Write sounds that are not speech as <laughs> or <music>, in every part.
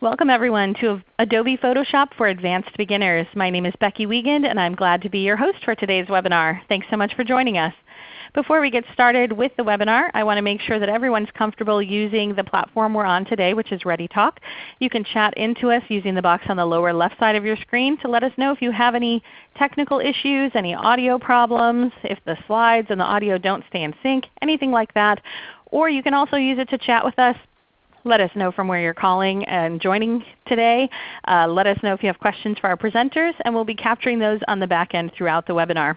Welcome everyone to Adobe Photoshop for Advanced Beginners. My name is Becky Wiegand and I'm glad to be your host for today's webinar. Thanks so much for joining us. Before we get started with the webinar, I want to make sure that everyone's comfortable using the platform we're on today, which is ReadyTalk. You can chat into us using the box on the lower left side of your screen to let us know if you have any technical issues, any audio problems, if the slides and the audio don't stay in sync, anything like that. Or you can also use it to chat with us let us know from where you're calling and joining today. Uh, let us know if you have questions for our presenters, and we'll be capturing those on the back end throughout the webinar.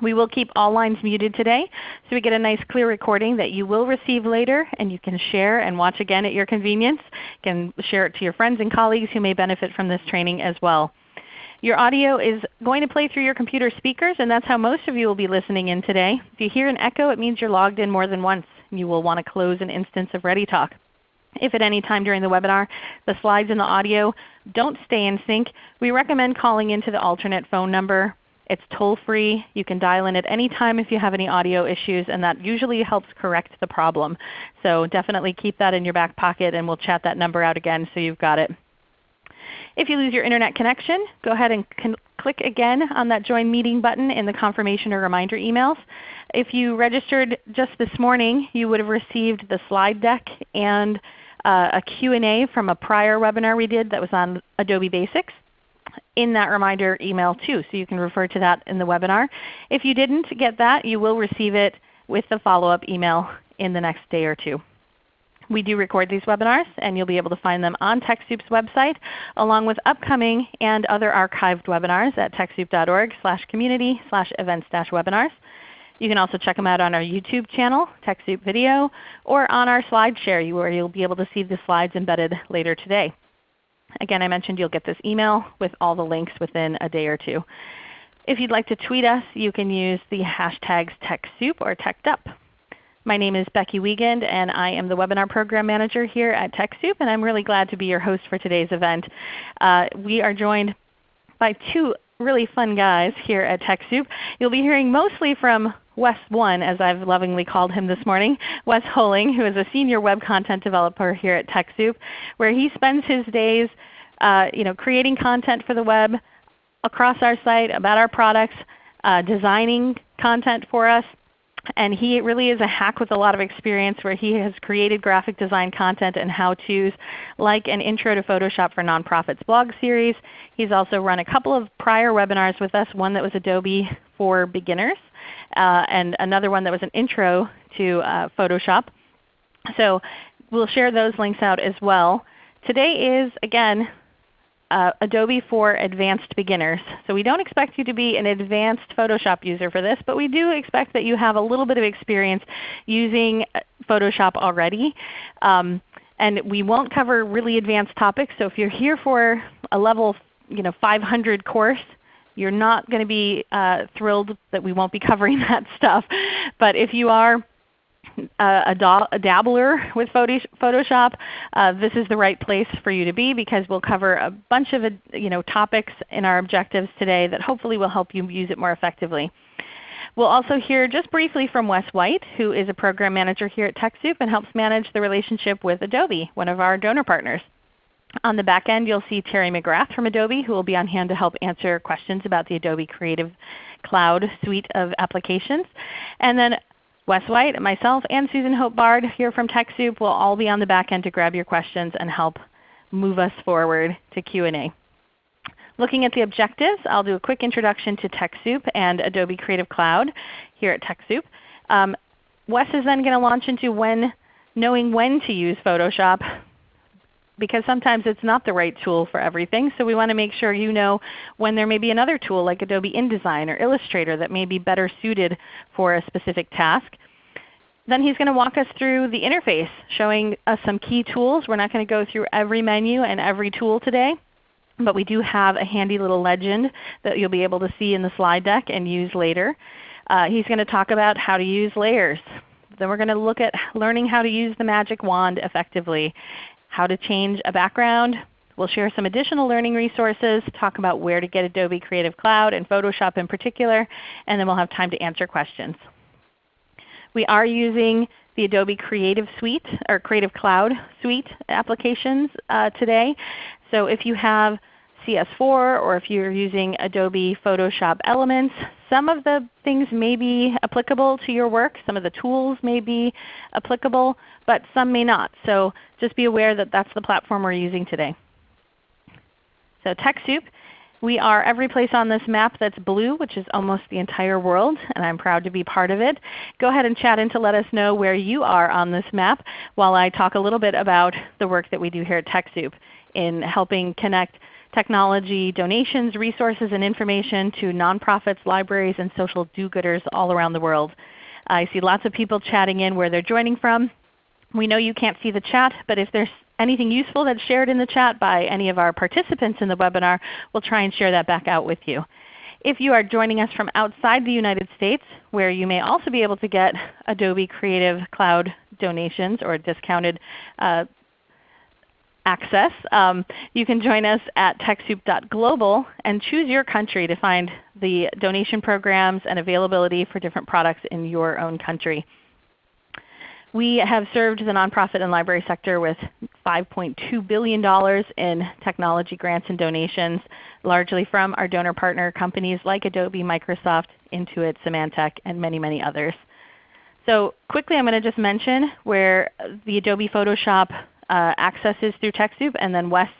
We will keep all lines muted today so we get a nice clear recording that you will receive later and you can share and watch again at your convenience. You can share it to your friends and colleagues who may benefit from this training as well. Your audio is going to play through your computer speakers and that's how most of you will be listening in today. If you hear an echo, it means you're logged in more than once. You will want to close an instance of ReadyTalk. If at any time during the webinar the slides and the audio don't stay in sync, we recommend calling into the alternate phone number. It's toll free. You can dial in at any time if you have any audio issues and that usually helps correct the problem. So definitely keep that in your back pocket and we'll chat that number out again so you've got it. If you lose your Internet connection, go ahead and click again on that Join Meeting button in the confirmation or reminder emails. If you registered just this morning, you would have received the slide deck and uh, a Q&A from a prior webinar we did that was on Adobe Basics in that reminder email too. So you can refer to that in the webinar. If you didn't get that, you will receive it with the follow-up email in the next day or two. We do record these webinars and you'll be able to find them on TechSoup's website along with upcoming and other archived webinars at TechSoup.org slash community slash events dash webinars. You can also check them out on our YouTube channel, TechSoup Video, or on our SlideShare where you'll be able to see the slides embedded later today. Again, I mentioned you'll get this email with all the links within a day or two. If you'd like to tweet us, you can use the hashtags TechSoup or TechedUp. My name is Becky Wiegand and I am the Webinar Program Manager here at TechSoup and I'm really glad to be your host for today's event. Uh, we are joined by two really fun guys here at TechSoup. You'll be hearing mostly from Wes One, as I've lovingly called him this morning, Wes Holing, who is a senior web content developer here at TechSoup, where he spends his days uh, you know, creating content for the web across our site about our products, uh, designing content for us, and he really is a hack with a lot of experience where he has created graphic design content and how-tos like an Intro to Photoshop for Nonprofits blog series. He's also run a couple of prior webinars with us, one that was Adobe for Beginners uh, and another one that was an intro to uh, Photoshop. So we'll share those links out as well. Today is, again, uh, Adobe for Advanced Beginners. So we don't expect you to be an advanced Photoshop user for this, but we do expect that you have a little bit of experience using uh, Photoshop already. Um, and we won't cover really advanced topics. So if you're here for a level you know, 500 course, you're not going to be uh, thrilled that we won't be covering <laughs> that stuff. But if you are uh, a, a, dabbler with Photoshop, uh, this is the right place for you to be because we'll cover a bunch of you know, topics in our objectives today that hopefully will help you use it more effectively. We'll also hear just briefly from Wes White, who is a Program Manager here at TechSoup and helps manage the relationship with Adobe, one of our donor partners. On the back end, you'll see Terry McGrath from Adobe who will be on hand to help answer questions about the Adobe Creative Cloud suite of applications. And then Wes White, myself, and Susan Hope Bard here from TechSoup will all be on the back end to grab your questions and help move us forward to Q&A. Looking at the objectives, I'll do a quick introduction to TechSoup and Adobe Creative Cloud here at TechSoup. Um, Wes is then going to launch into when, knowing when to use Photoshop because sometimes it's not the right tool for everything. So we want to make sure you know when there may be another tool like Adobe InDesign or Illustrator that may be better suited for a specific task. Then he's going to walk us through the interface, showing us some key tools. We're not going to go through every menu and every tool today, but we do have a handy little legend that you'll be able to see in the slide deck and use later. Uh, he's going to talk about how to use layers. Then we're going to look at learning how to use the magic wand effectively how to change a background. We'll share some additional learning resources, talk about where to get Adobe Creative Cloud and Photoshop in particular, and then we'll have time to answer questions. We are using the Adobe Creative Suite or Creative Cloud Suite applications uh, today. So if you have CS4 or if you're using Adobe Photoshop Elements, some of the things may be applicable to your work. Some of the tools may be applicable, but some may not. So just be aware that that's the platform we're using today. So TechSoup, we are every place on this map that's blue, which is almost the entire world, and I'm proud to be part of it. Go ahead and chat in to let us know where you are on this map while I talk a little bit about the work that we do here at TechSoup in helping connect technology donations, resources, and information to nonprofits, libraries, and social do-gooders all around the world. I see lots of people chatting in where they're joining from. We know you can't see the chat, but if there's anything useful that's shared in the chat by any of our participants in the webinar, we'll try and share that back out with you. If you are joining us from outside the United States, where you may also be able to get Adobe Creative Cloud donations or discounted uh, access. Um, you can join us at TechSoup.global and choose your country to find the donation programs and availability for different products in your own country. We have served the nonprofit and library sector with $5.2 billion in technology grants and donations, largely from our donor partner companies like Adobe, Microsoft, Intuit, Symantec, and many, many others. So quickly I'm going to just mention where the Adobe Photoshop uh, accesses through TechSoup, and then Wes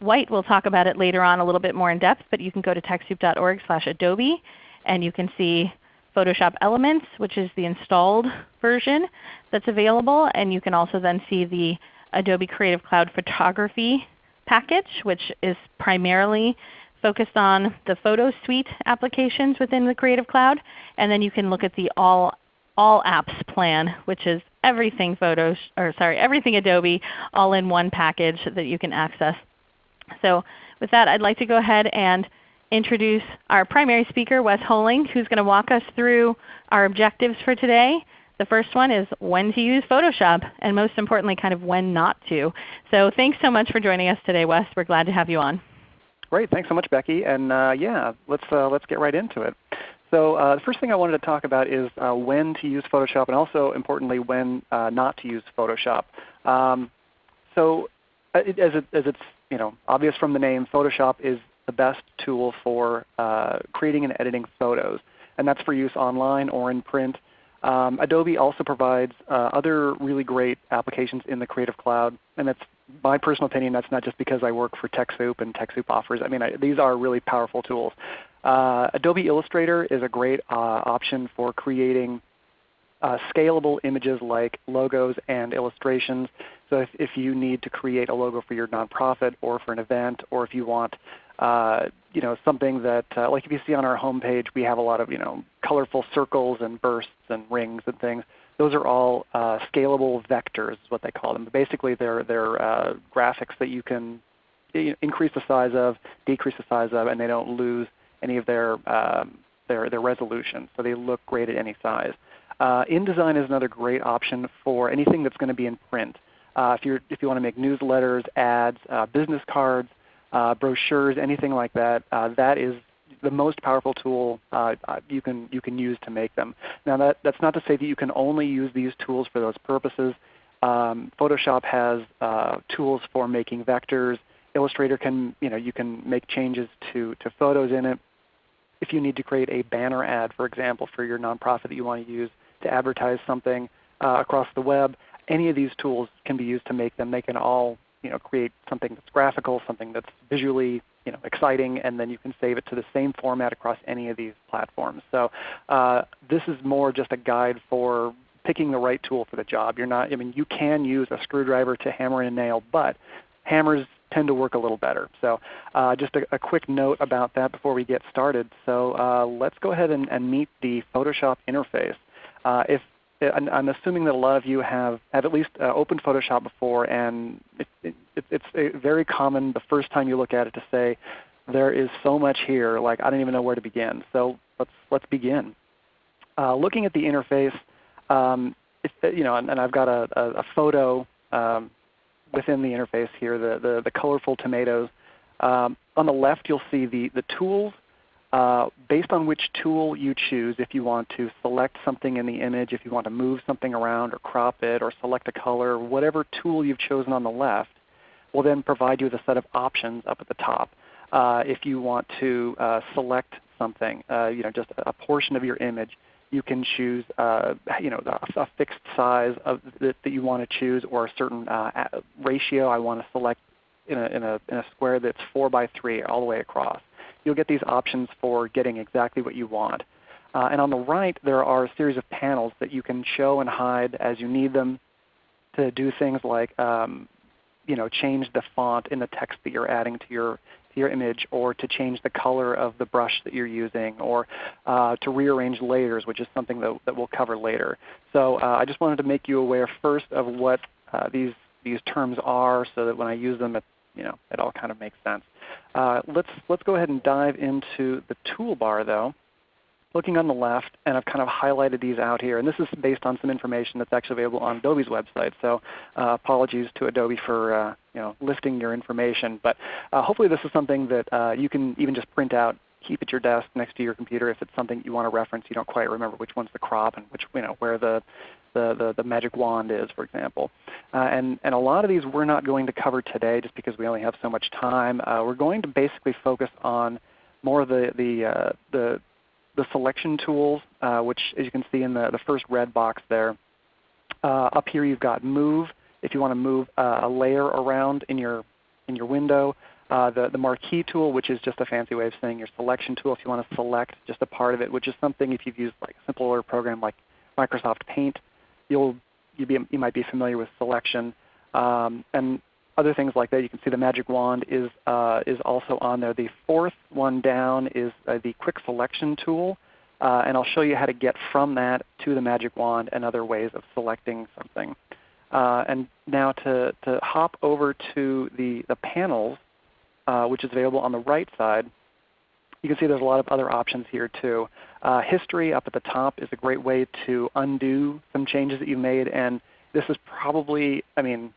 White will talk about it later on a little bit more in depth, but you can go to TechSoup.org slash adobe and you can see Photoshop Elements, which is the installed version that's available. And you can also then see the Adobe Creative Cloud Photography package, which is primarily focused on the Photo Suite applications within the Creative Cloud. And then you can look at the All all apps plan, which is everything photos or sorry, everything Adobe all in one package that you can access. So with that, I'd like to go ahead and introduce our primary speaker, Wes Holing, who's going to walk us through our objectives for today. The first one is when to use Photoshop, and most importantly, kind of when not to. So thanks so much for joining us today, Wes. We're glad to have you on. Great. Thanks so much, Becky. And uh, yeah, let's, uh, let's get right into it. So uh, the first thing I wanted to talk about is uh, when to use Photoshop and also importantly when uh, not to use Photoshop. Um, so uh, it, as, it, as it's you know, obvious from the name, Photoshop is the best tool for uh, creating and editing photos. And that's for use online or in print. Um, Adobe also provides uh, other really great applications in the Creative Cloud. And that's my personal opinion. That's not just because I work for TechSoup and TechSoup offers. I mean, I, these are really powerful tools. Uh, Adobe Illustrator is a great uh, option for creating uh, scalable images like logos and illustrations. So if, if, you need to create a logo for your nonprofit or for an event, or if you want uh, you know, something that, uh, like if you see on our homepage, we have a lot of you know, colorful circles and bursts and rings and things. Those are all uh, scalable vectors is what they call them. But basically they're, they're graphics that you can increase the size of, decrease the size of, and they don't lose any of their, um, their, their resolution. So they look great at any size. Uh, InDesign is another great option for anything that's going to be in print. Uh, if, you're, if you want to make newsletters, ads, uh, business cards, uh, brochures, anything like that, uh, that is the most powerful tool uh, you, can, you can use to make them. Now that, that's not to say that you can only use these tools for those purposes. Um, Photoshop has tools for making vectors. Illustrator can, you know, you can make changes to, to photos in it if you need to create a banner ad, for example, for your nonprofit that you want to use to advertise something uh, across the web, any of these tools can be used to make them. They can all you know, create something that's graphical, something that's visually you know, exciting, and then you can save it to the same format across any of these platforms. So uh, this is more just a guide for picking the right tool for the job. You're not, I mean, you can use a screwdriver to hammer in a nail, but hammers tend to work a little better. So uh, just a, a, quick note about that before we get started. So uh, let's go ahead and, and, meet the Photoshop interface. Uh, if I'm assuming that a lot of you have, have at least uh, opened Photoshop before, and it, it, it's very common the first time you look at it to say, there is so much here, like I don't even know where to begin. So let's, let's begin. Uh, looking at the interface, um, you know, and, and, I've got a, a, a photo um, within the interface here, the, the, the colorful tomatoes. Um, on the left you'll see the, the tools. uh, based on which tool you choose, if you want to select something in the image, if you want to move something around or crop it or select a color, whatever tool you've chosen on the left will then provide you with a set of options up at the top. Uh, if you want to uh, select something, uh, you know, just a portion of your image, you can choose uh, you know, a, a fixed size of, that, that, you want to choose or a certain uh, ratio. I want to select in a, in, a, in a square that's 4 by 3 all the way across you'll get these options for getting exactly what you want. Uh, and on the right, there are a series of panels that you can show and hide as you need them to do things like um, you know, change the font in the text that you're adding to your, your image, or to change the color of the brush that you're using, or uh, to rearrange layers, which is something that, that we'll cover later. So uh, I just wanted to make you aware first of what uh, these, these terms are so that when I use them, it, you know, it all kind of makes sense. Uh, let's, let's go ahead and dive into the toolbar though. Looking on the left, and I've kind of highlighted these out here. And this is based on some information that's actually available on Adobe's website. So uh, apologies to Adobe for uh, you know, listing your information. But uh, hopefully this is something that uh, you can even just print out keep at your desk next to your computer if it's something you want to reference. You don't quite remember which one's the crop and which you know where the the, the, the magic wand is, for example. Uh, and, and a lot of these we're not going to cover today just because we only have so much time. Uh, we're going to basically focus on more of the, the, uh, the, the selection tools, uh, which as you can see in the, the first red box there. Uh, up here you've got Move if you want to move uh, a layer around in your, in your window. Uh, the, the marquee tool, which is just a fancy way of saying your selection tool if you want to select just a part of it, which is something if you've used like a simpler program like Microsoft Paint, you'll you, be, you might be familiar with selection um, and other things like that. You can see the magic wand is, uh, is also on there. The fourth one down is uh, the quick selection tool. Uh, and I'll show you how to get from that to the magic wand and other ways of selecting something. Uh, and now to, to hop over to the, the panels, uh, which is available on the right side, you can see there's a lot of other options here too. Uh, history up at the top is a great way to undo some changes that you made. And this is probably, I mean,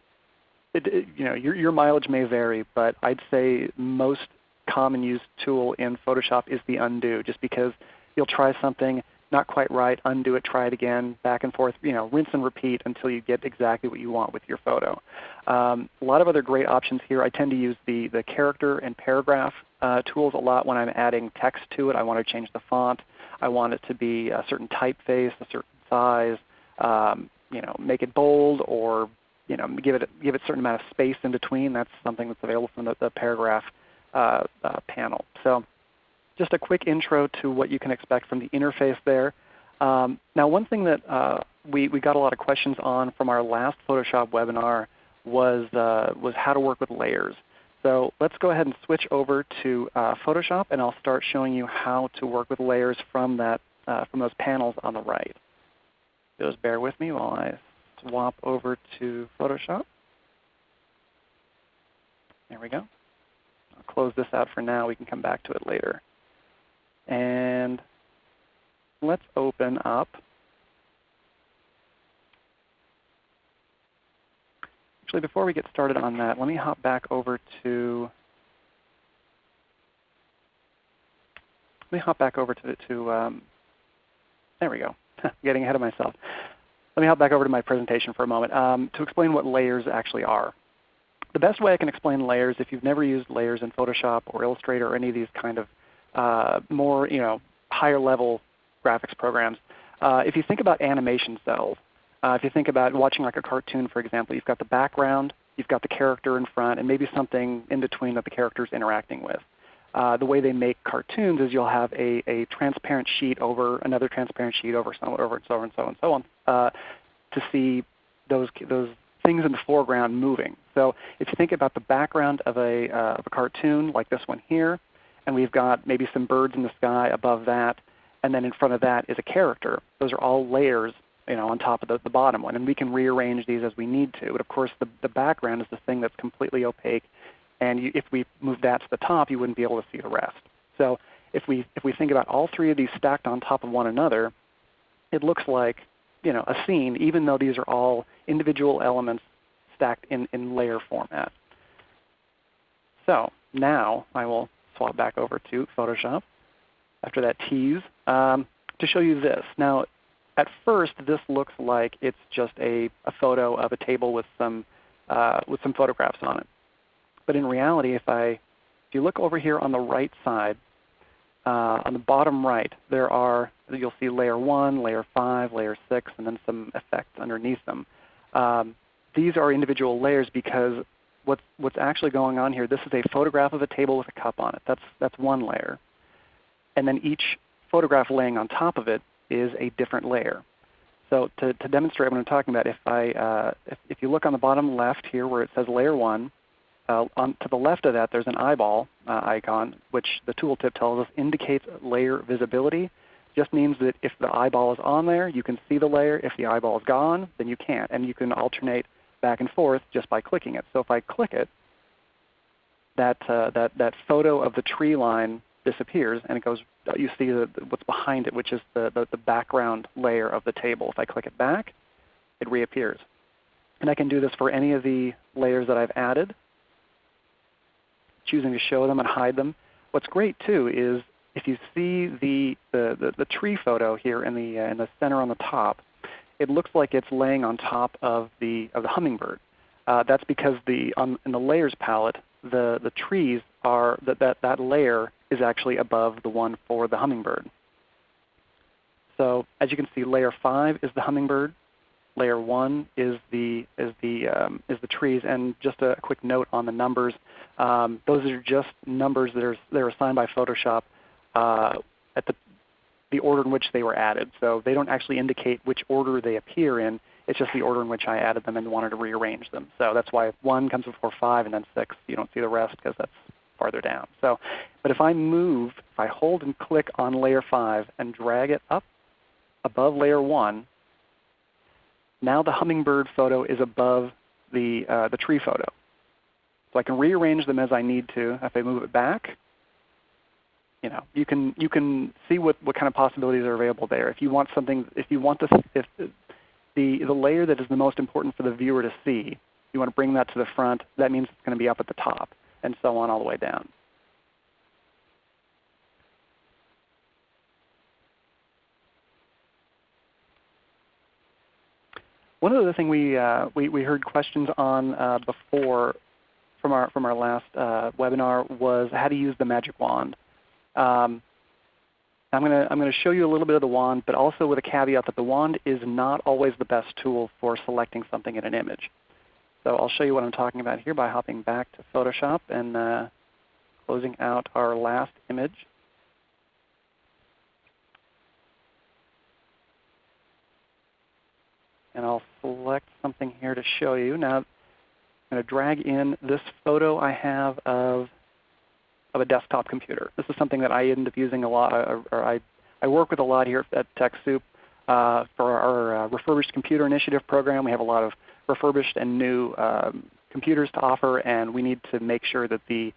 it, it, you know, your, your mileage may vary, but I'd say most common used tool in Photoshop is the undo, just because you'll try something not quite right, undo it, try it again, back and forth, you know, rinse and repeat until you get exactly what you want with your photo. Um, a lot of other great options here. I tend to use the, the character and paragraph uh, tools a lot when I'm adding text to it. I want to change the font. I want it to be a certain typeface, a certain size, um, you know, make it bold or you know, give it, give it a certain amount of space in between. That's something that's available from the, the paragraph uh, uh, panel. So just a quick intro to what you can expect from the interface there. Um, now one thing that uh, we, we got a lot of questions on from our last Photoshop webinar was, uh, was how to work with layers. So let's go ahead and switch over to uh, Photoshop and I'll start showing you how to work with layers from, that, uh, from those panels on the right. Just bear with me while I swap over to Photoshop. There we go. I'll close this out for now. We can come back to it later. And let's open up Actually, before we get started on that, let me hop back over to let me hop back over to, the. to um, there we go. <laughs> Getting ahead of myself. Let me hop back over to my presentation for a moment um, to explain what layers actually are. The best way I can explain layers, if you've never used layers in Photoshop or Illustrator or any of these kind of uh, more you know, higher level graphics programs. Uh, if you think about animation cels, uh, if you think about watching like a cartoon for example, you've got the background, you've got the character in front, and maybe something in between that the character is interacting with. Uh, the way they make cartoons is you'll have a, a transparent sheet over another transparent sheet over so over and so on and so on and so on uh, to see those, those things in the foreground moving. So if you think about the background of a, uh, of a cartoon like this one here, and we've got maybe some birds in the sky above that, and then in front of that is a character. Those are all layers you know, on top of the, the bottom one. And we can rearrange these as we need to. But of course the, the background is the thing that's completely opaque. And you, if we move that to the top, you wouldn't be able to see the rest. So if we, if we think about all three of these stacked on top of one another, it looks like you know, a scene, even though these are all individual elements stacked in, in layer format. So now I will swap back over to Photoshop. after that tease, um, to show you this. Now, at first, this looks like it's just a, a photo of a table with some, uh, with some photographs on it. But in reality, if, I, if you look over here on the right side, uh, on the bottom right, there are, you'll see layer 1, layer 5, layer 6, and then some effects underneath them. Um, these are individual layers because what's, what's actually going on here, this is a photograph of a table with a cup on it. That's, that's one layer. And then each photograph laying on top of it is a different layer. So to, to demonstrate what I'm talking about, if, I, uh, if, if, you look on the bottom left here where it says layer 1, uh, on, to the left of that there's an eyeball uh, icon, which the tooltip tells us indicates layer visibility. Just means that if the eyeball is on there, you can see the layer. If the eyeball is gone, then you can't. And you can alternate back and forth just by clicking it. So if I click it, that, uh, that, that photo of the tree line disappears and it goes, you see the, what's behind it, which is the, the, the background layer of the table. If I click it back, it reappears. And I can do this for any of the layers that I've added, choosing to show them and hide them. What's great too is if you see the, the, the, the tree photo here in the, uh, in the center on the top, it looks like it's laying on top of the, of the hummingbird. Uh, that's because the, on, in the layers palette, the, the trees are, that, that, that layer is actually above the one for the hummingbird. So as you can see, layer 5 is the hummingbird. Layer 1 is the, is the, um, is the trees. And just a quick note on the numbers. Um, those are just numbers that are, that are assigned by Photoshop uh, at the the order in which they were added. So they don't actually indicate which order they appear in. It's just the order in which I added them and wanted to rearrange them. So that's why 1 comes before 5 and then 6. You don't see the rest because that's farther down. So, But if I move, if I hold and click on layer 5 and drag it up above layer 1, now the hummingbird photo is above the, uh, the tree photo. So I can rearrange them as I need to. If I move it back, you know, you can you can see what, what kind of possibilities are available there. If you want something, if you want the if the the layer that is the most important for the viewer to see, you want to bring that to the front. That means it's going to be up at the top, and so on all the way down. One other thing we, uh, we, we heard questions on uh, before from our, from our last uh, webinar was how to use the magic wand. Um, I'm going to I'm to show you a little bit of the wand, but also with a caveat that the wand is not always the best tool for selecting something in an image. So I'll show you what I'm talking about here by hopping back to Photoshop and uh, closing out our last image. And I'll select something here to show you. Now I'm going to drag in this photo I have of of a desktop computer. This is something that I end up using a lot, or, I, I work with a lot here at TechSoup. Uh, for our uh, refurbished computer initiative program, we have a lot of refurbished and new um, computers to offer, and we need to make sure that the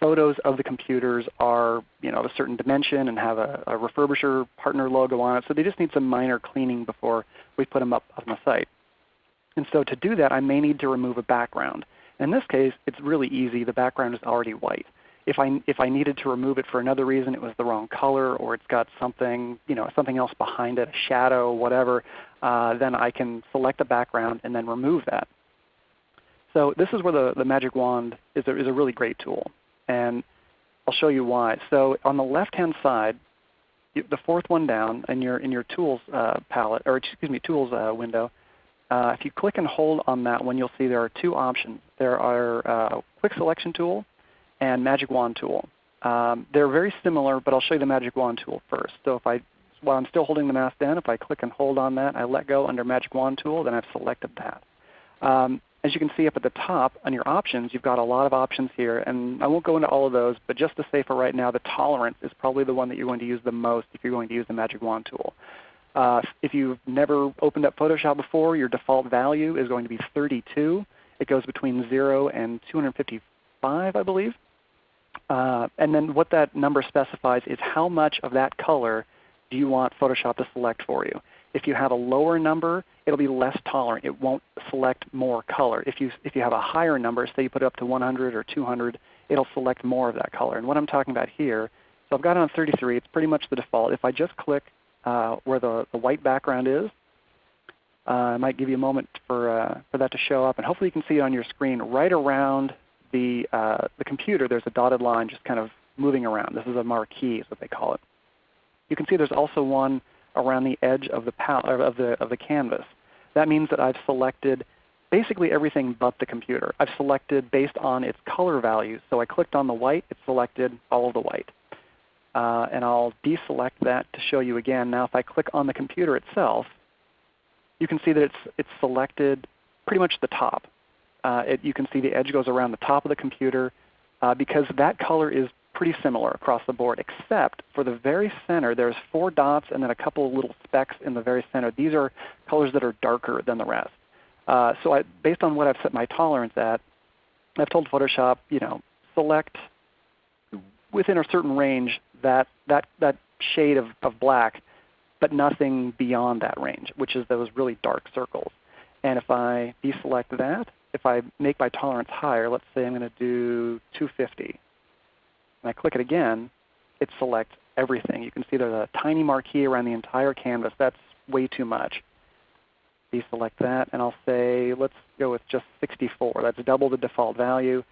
photos of the computers are you know, of a certain dimension and have a, a refurbisher partner logo on it. So they just need some minor cleaning before we put them up on the site. And so to do that, I may need to remove a background. In this case, it's really easy. The background is already white if I if I needed to remove it for another reason, it was the wrong color or it's got something you know something else behind it, a shadow, whatever, uh, then I can select the background and then remove that. So this is where the, the magic wand is a, is a really great tool, and I'll show you why. So on the left-hand side, the fourth one down in your in your tools uh, palette, or excuse me, tools uh, window, uh, if you click and hold on that one, you'll see there are two options. There are uh, quick selection tool and Magic Wand tool. Um, they're very similar, but I'll show you the Magic Wand tool first. So if I, while I'm still holding the mouse down, if I click and hold on that, I let go under Magic Wand tool, then I've selected that. Um, as you can see up at the top on your options, you've got a lot of options here. And I won't go into all of those, but just to say for right now, the tolerance is probably the one that you're going to use the most if you're going to use the Magic Wand tool. Uh, if you've never opened up Photoshop before, your default value is going to be 32. It goes between 0 and 255, I believe. Uh, and then what that number specifies is how much of that color do you want Photoshop to select for you. If you have a lower number, it will be less tolerant. It won't select more color. If you, if you have a higher number, say you put it up to 100 or 200, it will select more of that color. And what I'm talking about here So I've got it on 33. It's pretty much the default. If I just click uh, where the, the white background is, uh, I might give you a moment for, uh, for that to show up. And hopefully you can see it on your screen right around the, uh, the computer. There's a dotted line just kind of moving around. This is a marquee is what they call it. You can see there's also one around the edge of the, of the, of the canvas. That means that I've selected basically everything but the computer. I've selected based on its color values. So I clicked on the white, it selected all of the white. Uh, and I'll deselect that to show you again. Now if I click on the computer itself, you can see that it's, it's selected pretty much the top. Uh, it, you can see the edge goes around the top of the computer uh, because that color is pretty similar across the board, except for the very center, there's four dots and then a couple of little specks in the very center. These are colors that are darker than the rest. Uh, so I, based on what I've set my tolerance at, I've told Photoshop, you know, select within a certain range that, that, that shade of, of black, but nothing beyond that range, which is those really dark circles. And if I deselect that, if I make my tolerance higher, let's say I'm going to do 250, and I click it again, it selects everything. You can see there's a tiny marquee around the entire canvas. That's way too much deselect that, and I'll say let's go with just 64. That's double the default value.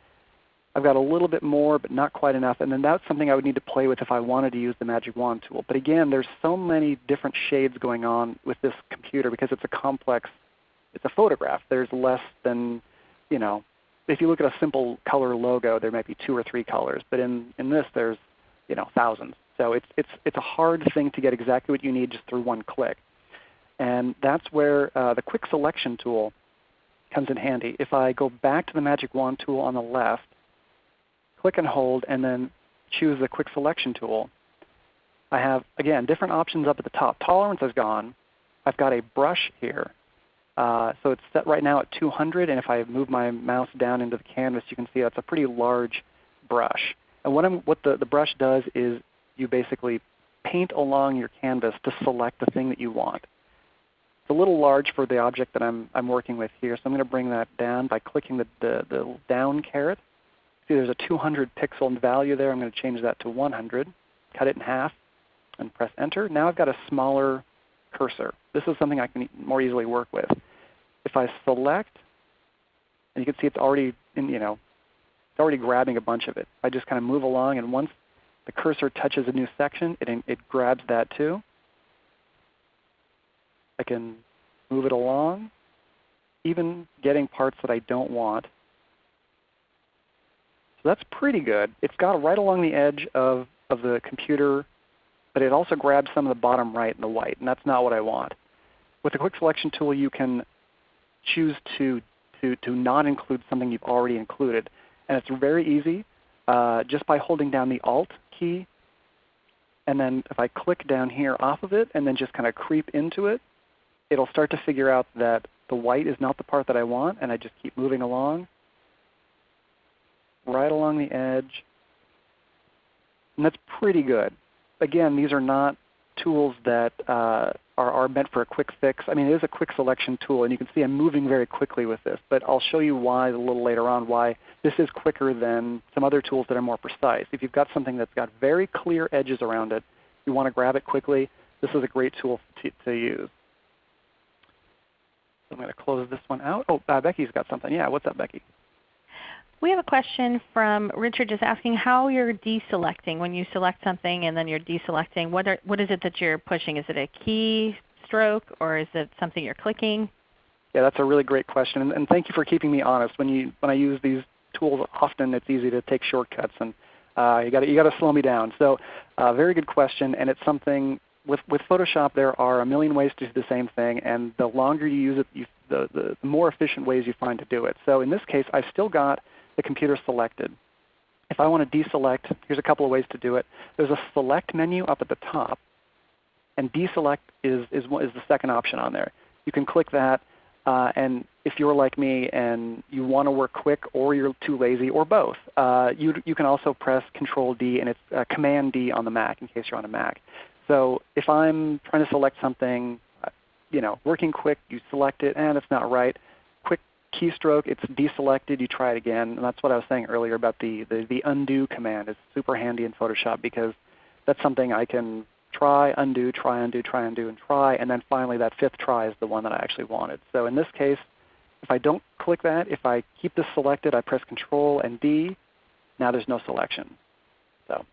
I've got a little bit more, but not quite enough. And then that's something I would need to play with if I wanted to use the Magic Wand tool. But again, there's so many different shades going on with this computer because it's a complex, it's a photograph. There's less than, you know, if you look at a simple color logo, there might be two or three colors. But in, in this, there's, you know, thousands. So it's, it's, it's a hard thing to get exactly what you need just through one click. And that's where uh, the quick selection tool comes in handy. If I go back to the magic wand tool on the left, click and hold, and then choose the quick selection tool, I have, again, different options up at the top. Tolerance is gone. I've got a brush here. Uh, so it's set right now at 200, and if I move my mouse down into the canvas, you can see that's a pretty large brush. And what, what the, the brush does is you basically paint along your canvas to select the thing that you want. It's a little large for the object that I'm, I'm working with here, so I'm going to bring that down by clicking the, the, the down caret. See there's a 200 pixel value there. I'm going to change that to 100, cut it in half, and press Enter. Now I've got a smaller cursor. This is something I can more easily work with. If I select, and you can see it's already in, you know, it's already grabbing a bunch of it. I just kind of move along, and once the cursor touches a new section, it, it grabs that too. I can move it along, even getting parts that I don't want. So that's pretty good. It's got right along the edge of, of the computer, but it also grabs some of the bottom right and the white, and that's not what I want. With the Quick Selection tool, you can choose to, to, to not include something you've already included. And it's very easy. Uh, just by holding down the Alt key, and then if I click down here off of it and then just kind of creep into it, it'll start to figure out that the white is not the part that I want, and I just keep moving along, right along the edge. And that's pretty good. Again, these are not tools that uh, are, are meant for a quick fix. I mean, it is a quick selection tool, and you can see I'm moving very quickly with this. But I'll show you why a little later on why this is quicker than some other tools that are more precise. If you've got something that's got very clear edges around it, you want to grab it quickly, this is a great tool to, to use. I'm going to close this one out. Oh, uh, Becky's got something. Yeah, what's up, Becky? We have a question from Richard just asking how you're deselecting. When you select something and then you're deselecting, what, are, what is it that you're pushing? Is it a key stroke or is it something you're clicking? Yeah, that's a really great question. And, and thank you for keeping me honest. When, you, when I use these tools, often it's easy to take shortcuts. And uh, you got you to slow me down. So, uh, very good question, and it's something with, with Photoshop, there are a million ways to do the same thing, and the longer you use it, you, the, the, the more efficient ways you find to do it. So in this case, I've still got the computer selected. If I want to deselect, here's a couple of ways to do it. There's a select menu up at the top, and deselect is, is, is the second option on there. You can click that, uh, and if you're like me and you want to work quick or you're too lazy or both, uh, you, you can also press Control D and it's uh, Command D on the Mac in case you're on a Mac. So if I'm trying to select something, uh, you know, working quick, you select it, and it's not right. Keystroke, it's deselected, you try it again. And that's what I was saying earlier about the, the, the undo command. It's super handy in Photoshop because that's something I can try, undo, try, undo, try, undo, and try. And then finally that fifth try is the one that I actually wanted. So in this case, if I don't click that, if I keep this selected, I press Control and D, now there's no selection. So,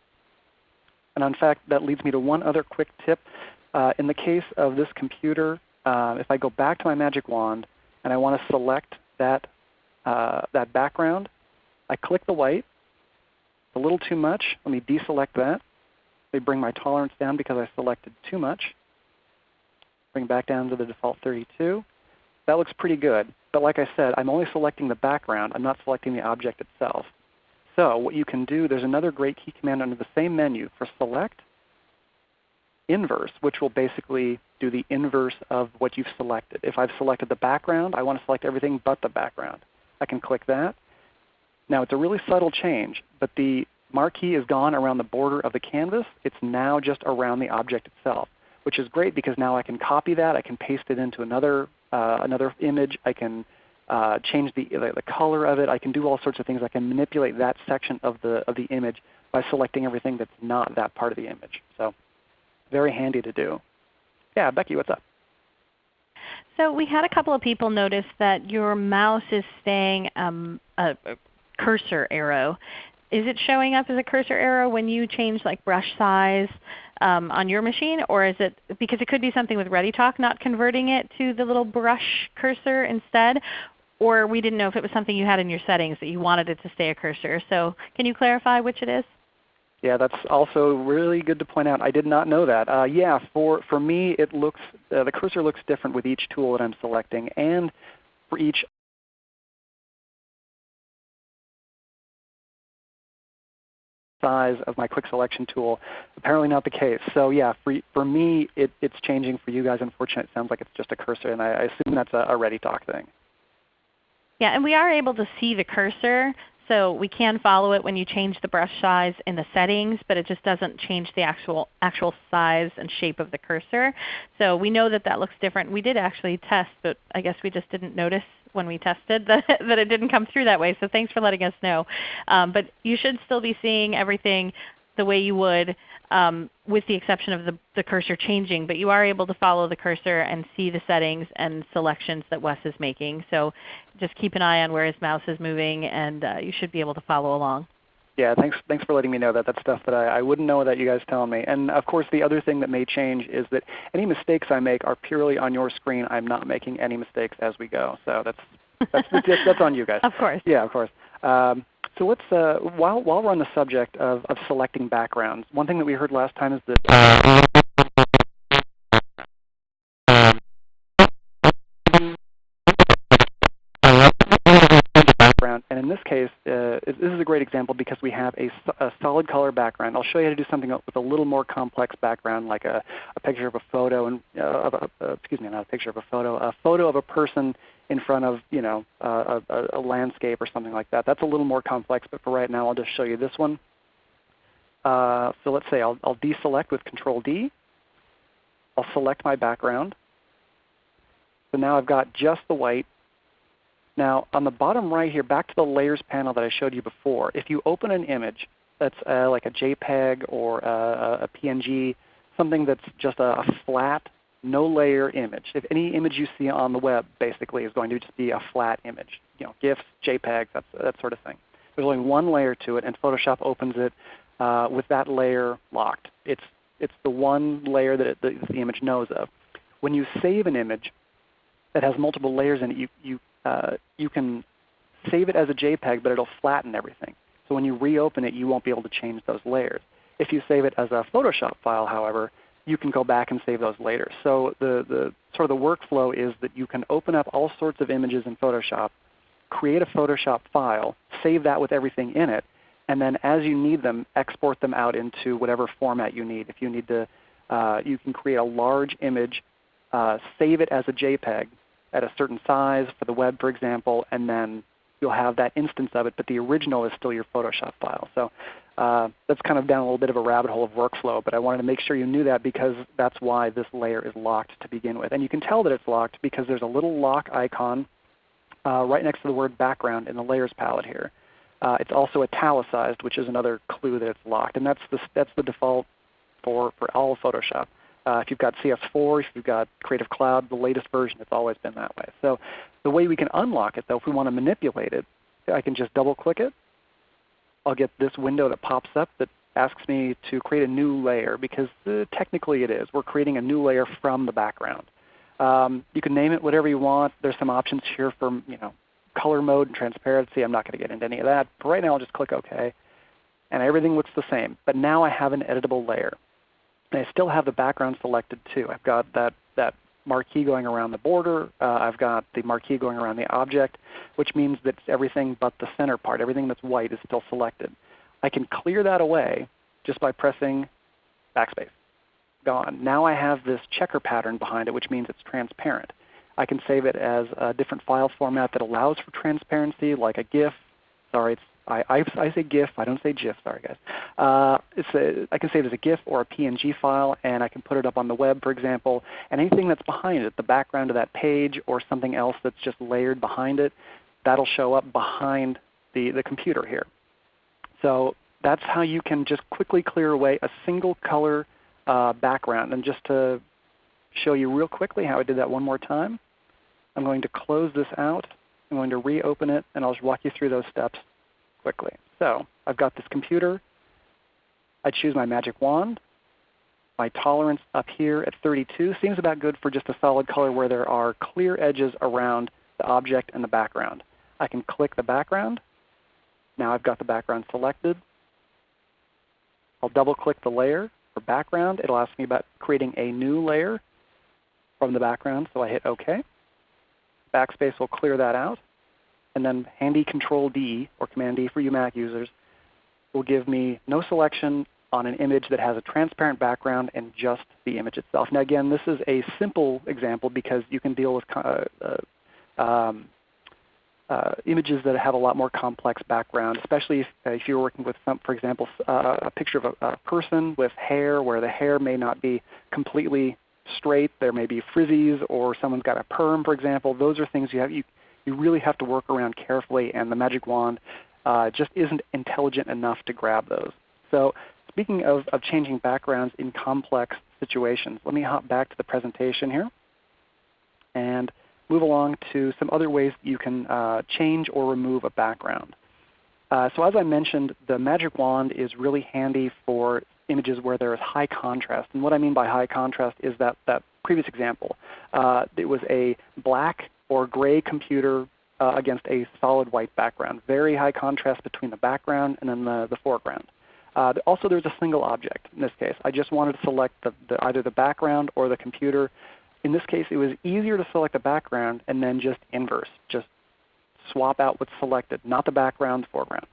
And in fact, that leads me to one other quick tip. Uh, in the case of this computer, uh, if I go back to my magic wand and I want to select that, uh, that background, I click the white. a little too much. Let me deselect that. They bring my tolerance down because I selected too much. Bring back down to the default 32. That looks pretty good. But like I said, I'm only selecting the background. I'm not selecting the object itself. So what you can do, there's another great key command under the same menu for select inverse, which will basically do the inverse of what you've selected. If I've selected the background, I want to select everything but the background. I can click that. Now it's a really subtle change, but the marquee is gone around the border of the canvas. It's now just around the object itself, which is great because now I can copy that. I can paste it into another, uh, another image. I can uh, change the, the, the, color of it. I can do all sorts of things. I can manipulate that section of the, of the image by selecting everything that's not that part of the image. So very handy to do. Yeah, Becky, what's up? So we had a couple of people notice that your mouse is staying um, a, a cursor arrow. Is it showing up as a cursor arrow when you change like brush size um, on your machine, or is it because it could be something with ReadyTalk not converting it to the little brush cursor instead, or we didn't know if it was something you had in your settings that you wanted it to stay a cursor. So can you clarify which it is? Yeah, that's also really good to point out. I did not know that. Uh, yeah, for, for me it looks, uh, the cursor looks different with each tool that I'm selecting and for each size of my quick selection tool. Apparently not the case. So yeah, for, for me it, it's changing. For you guys, unfortunately, it sounds like it's just a cursor, and I, I assume that's a, a ReadyTalk thing. Yeah, and we are able to see the cursor. So we can follow it when you change the brush size in the settings, but it just doesn't change the actual, actual size and shape of the cursor. So we know that that looks different. We did actually test, but I guess we just didn't notice when we tested <laughs> that, that it didn't come through that way. So thanks for letting us know. Um, but you should still be seeing everything the way you would um, with the exception of the, the, cursor changing. But you are able to follow the cursor and see the settings and selections that Wes is making. So just keep an eye on where his mouse is moving and uh, you should be able to follow along. Yeah, thanks, thanks for letting me know that. That's stuff that I, I wouldn't know without you guys telling me. And of course the other thing that may change is that any mistakes I make are purely on your screen. I'm not making any mistakes as we go. So that's, that's, <laughs> that's, that's on you guys. Of course. Yeah, of course. Um, so let's, while, while we're on the subject of, of selecting backgrounds, one thing that we heard last time is that background. And in this case, uh, this is a great example because we have a, a, solid color background. I'll show you how to do something with a little more complex background, like a, a picture of a photo, and uh, of a, uh, excuse me, not a picture of a photo, a photo of a person in front of you know a, a, landscape or something like that. That's a little more complex, but for right now I'll just show you this one. Uh, so let's say I'll, I'll deselect with Control D. I'll select my background. So now I've got just the white. Now on the bottom right here, back to the Layers panel that I showed you before, if you open an image that's uh, like a JPEG or a, a PNG, something that's just a, a flat no layer image. If any image you see on the web basically is going to just be a flat image, you know, GIFs, JPEGs, that, that sort of thing. There's only one layer to it, and Photoshop opens it uh, with that layer locked. It's, it's the one layer that, it, the image knows of. When you save an image that has multiple layers in it, you, you, uh, you can save it as a JPEG, but it'll flatten everything. So when you reopen it, you won't be able to change those layers. If you save it as a Photoshop file, however, you can go back and save those later. So the, the sort of the workflow is that you can open up all sorts of images in Photoshop, create a Photoshop file, save that with everything in it, and then as you need them, export them out into whatever format you need. If you need to, uh, you can create a large image, uh, save it as a JPEG at a certain size for the web, for example, and then you'll have that instance of it, but the original is still your Photoshop file. So uh, that's kind of down a little bit of a rabbit hole of workflow, but I wanted to make sure you knew that because that's why this layer is locked to begin with. And you can tell that it's locked because there's a little lock icon uh, right next to the word background in the layers palette here. Uh, it's also italicized, which is another clue that it's locked. And that's the, that's the default for, for all Photoshop. Uh, if you've got CS4, if you've got Creative Cloud, the latest version, it's always been that way. So the way we can unlock it though, if we want to manipulate it, I can just double click it. I'll get this window that pops up that asks me to create a new layer because uh, technically it is. We're creating a new layer from the background. Um, you can name it whatever you want. There's some options here for you know, color mode and transparency. I'm not going to get into any of that. But right now I'll just click OK. And everything looks the same. But now I have an editable layer. And I still have the background selected too. I've got that, that marquee going around the border. Uh, I've got the marquee going around the object, which means that everything but the center part, everything that's white is still selected. I can clear that away just by pressing backspace. Gone. Now I have this checker pattern behind it, which means it's transparent. I can save it as a different file format that allows for transparency, like a GIF. Sorry, it's I, I, I, say GIF. I don't say GIF. Sorry, guys. Uh, a, I can save it as a GIF or a PNG file, and I can put it up on the web, for example. And anything that's behind it, the background of that page or something else that's just layered behind it, that'll show up behind the, the computer here. So that's how you can just quickly clear away a single color uh, background. And just to show you real quickly how I did that one more time, I'm going to close this out. I'm going to reopen it, and I'll just walk you through those steps quickly. So I've got this computer. I choose my magic wand. My tolerance up here at 32 seems about good for just a solid color where there are clear edges around the object and the background. I can click the background. Now I've got the background selected. I'll double click the layer for background. It'll ask me about creating a new layer from the background, so I hit OK. Backspace will clear that out and then handy Control D or Command D for you Mac users will give me no selection on an image that has a transparent background and just the image itself. Now again, this is a simple example because you can deal with uh, uh, um, uh, images that have a lot more complex background, especially if, uh, if you're working with, some, for example, uh, a picture of a, a, person with hair where the hair may not be completely straight. There may be frizzies or someone's got a perm, for example. Those are things you have. You, you really have to work around carefully, and the magic wand uh, just isn't intelligent enough to grab those. So speaking of, of changing backgrounds in complex situations, let me hop back to the presentation here and move along to some other ways you can uh, change or remove a background. Uh, so as I mentioned, the magic wand is really handy for images where there is high contrast. And what I mean by high contrast is that, that previous example. Uh, it was a black or gray computer uh, against a solid white background. Very high contrast between the background and then the, the foreground. Uh, also there's a single object in this case. I just wanted to select the, the, either the background or the computer. In this case it was easier to select the background and then just inverse. Just swap out what's selected, not the background, the foreground.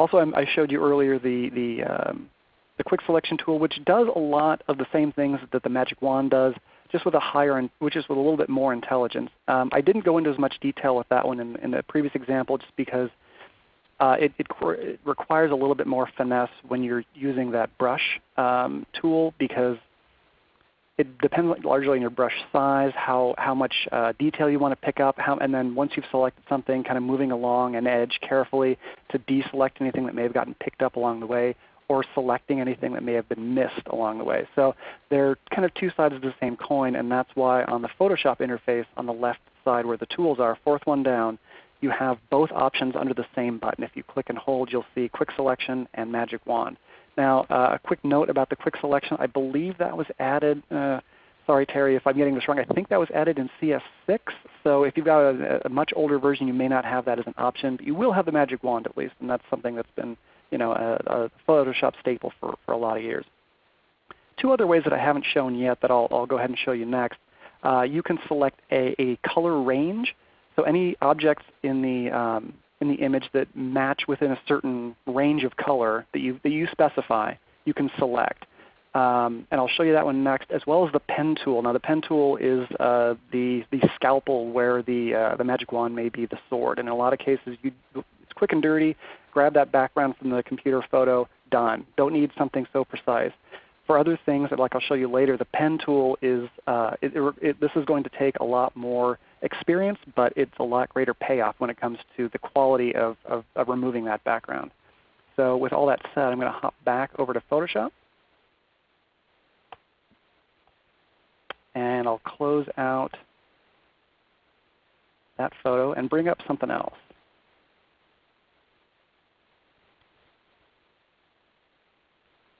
Also I showed you earlier the, the, um, the quick selection tool which does a lot of the same things that the magic wand does just with a higher, which is with a little bit more intelligence. Um, I didn't go into as much detail with that one in, in the previous example just because uh, it, it, it, requires a little bit more finesse when you're using that brush um, tool because it depends largely on your brush size, how, how much uh, detail you want to pick up, how, and then once you've selected something, kind of moving along an edge carefully to deselect anything that may have gotten picked up along the way or selecting anything that may have been missed along the way. So they're kind of two sides of the same coin, and that's why on the Photoshop interface on the left side where the tools are, fourth one down, you have both options under the same button. If you click and hold, you'll see Quick Selection and Magic Wand. Now uh, a quick note about the Quick Selection. I believe that was added, uh, sorry Terry if I'm getting this wrong, I think that was added in CS6. So if you've got a, a much older version, you may not have that as an option. But you will have the Magic Wand at least, and that's something that's been you know, a, a Photoshop staple for, for a lot of years. Two other ways that I haven't shown yet that I'll, I'll go ahead and show you next. Uh, you can select a, a, color range. So any objects in the, um, in the image that match within a certain range of color that you, that you specify, you can select. Um, and I'll show you that one next, as well as the pen tool. Now the pen tool is uh, the, the scalpel where the, uh, the magic wand may be the sword. And in a lot of cases, you, it's quick and dirty grab that background from the computer photo, done. Don't need something so precise. For other things, like I'll show you later, the pen tool is, uh, it, it, this is going to take a lot more experience, but it's a lot greater payoff when it comes to the quality of, of, of removing that background. So with all that said, I'm going to hop back over to Photoshop. And I'll close out that photo and bring up something else.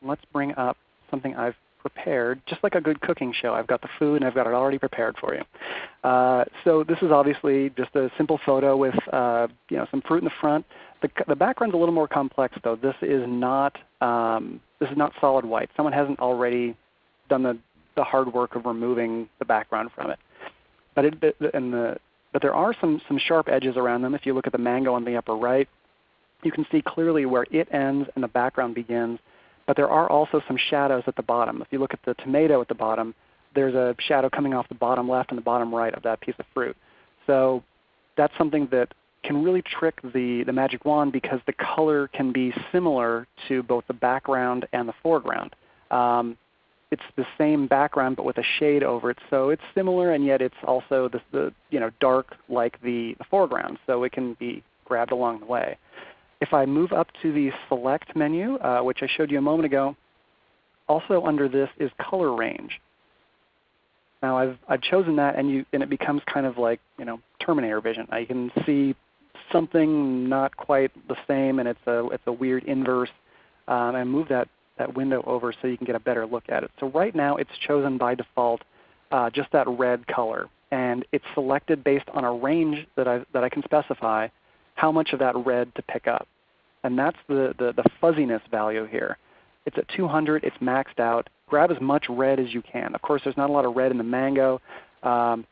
Let's bring up something I've prepared, just like a good cooking show. I've got the food and I've got it already prepared for you. Uh, so this is obviously just a simple photo with uh, you know, some fruit in the front. The, the background's a little more complex though. This is not, um, this is not solid white. Someone hasn't already done the, the hard work of removing the background from it. But, it, and the, but there are some, some sharp edges around them. If you look at the mango on the upper right, you can see clearly where it ends and the background begins. But there are also some shadows at the bottom. If you look at the tomato at the bottom, there's a shadow coming off the bottom left and the bottom right of that piece of fruit. So that's something that can really trick the, the magic wand because the color can be similar to both the background and the foreground. Um, it's the same background but with a shade over it. So it's similar and yet it's also the, the you know, dark like the, the foreground. So it can be grabbed along the way. If I move up to the Select menu, uh, which I showed you a moment ago, also under this is Color Range. Now I've, I've chosen that and, you, and it becomes kind of like you know, Terminator vision. I can see something not quite the same and it's a, it's a weird inverse. Um, and move that, that window over so you can get a better look at it. So right now it's chosen by default uh, just that red color. And it's selected based on a range that I, that I can specify how much of that red to pick up. And that's the, the, the fuzziness value here. It's at 200. It's maxed out. Grab as much red as you can. Of course, there's not a lot of red in the mango. Um,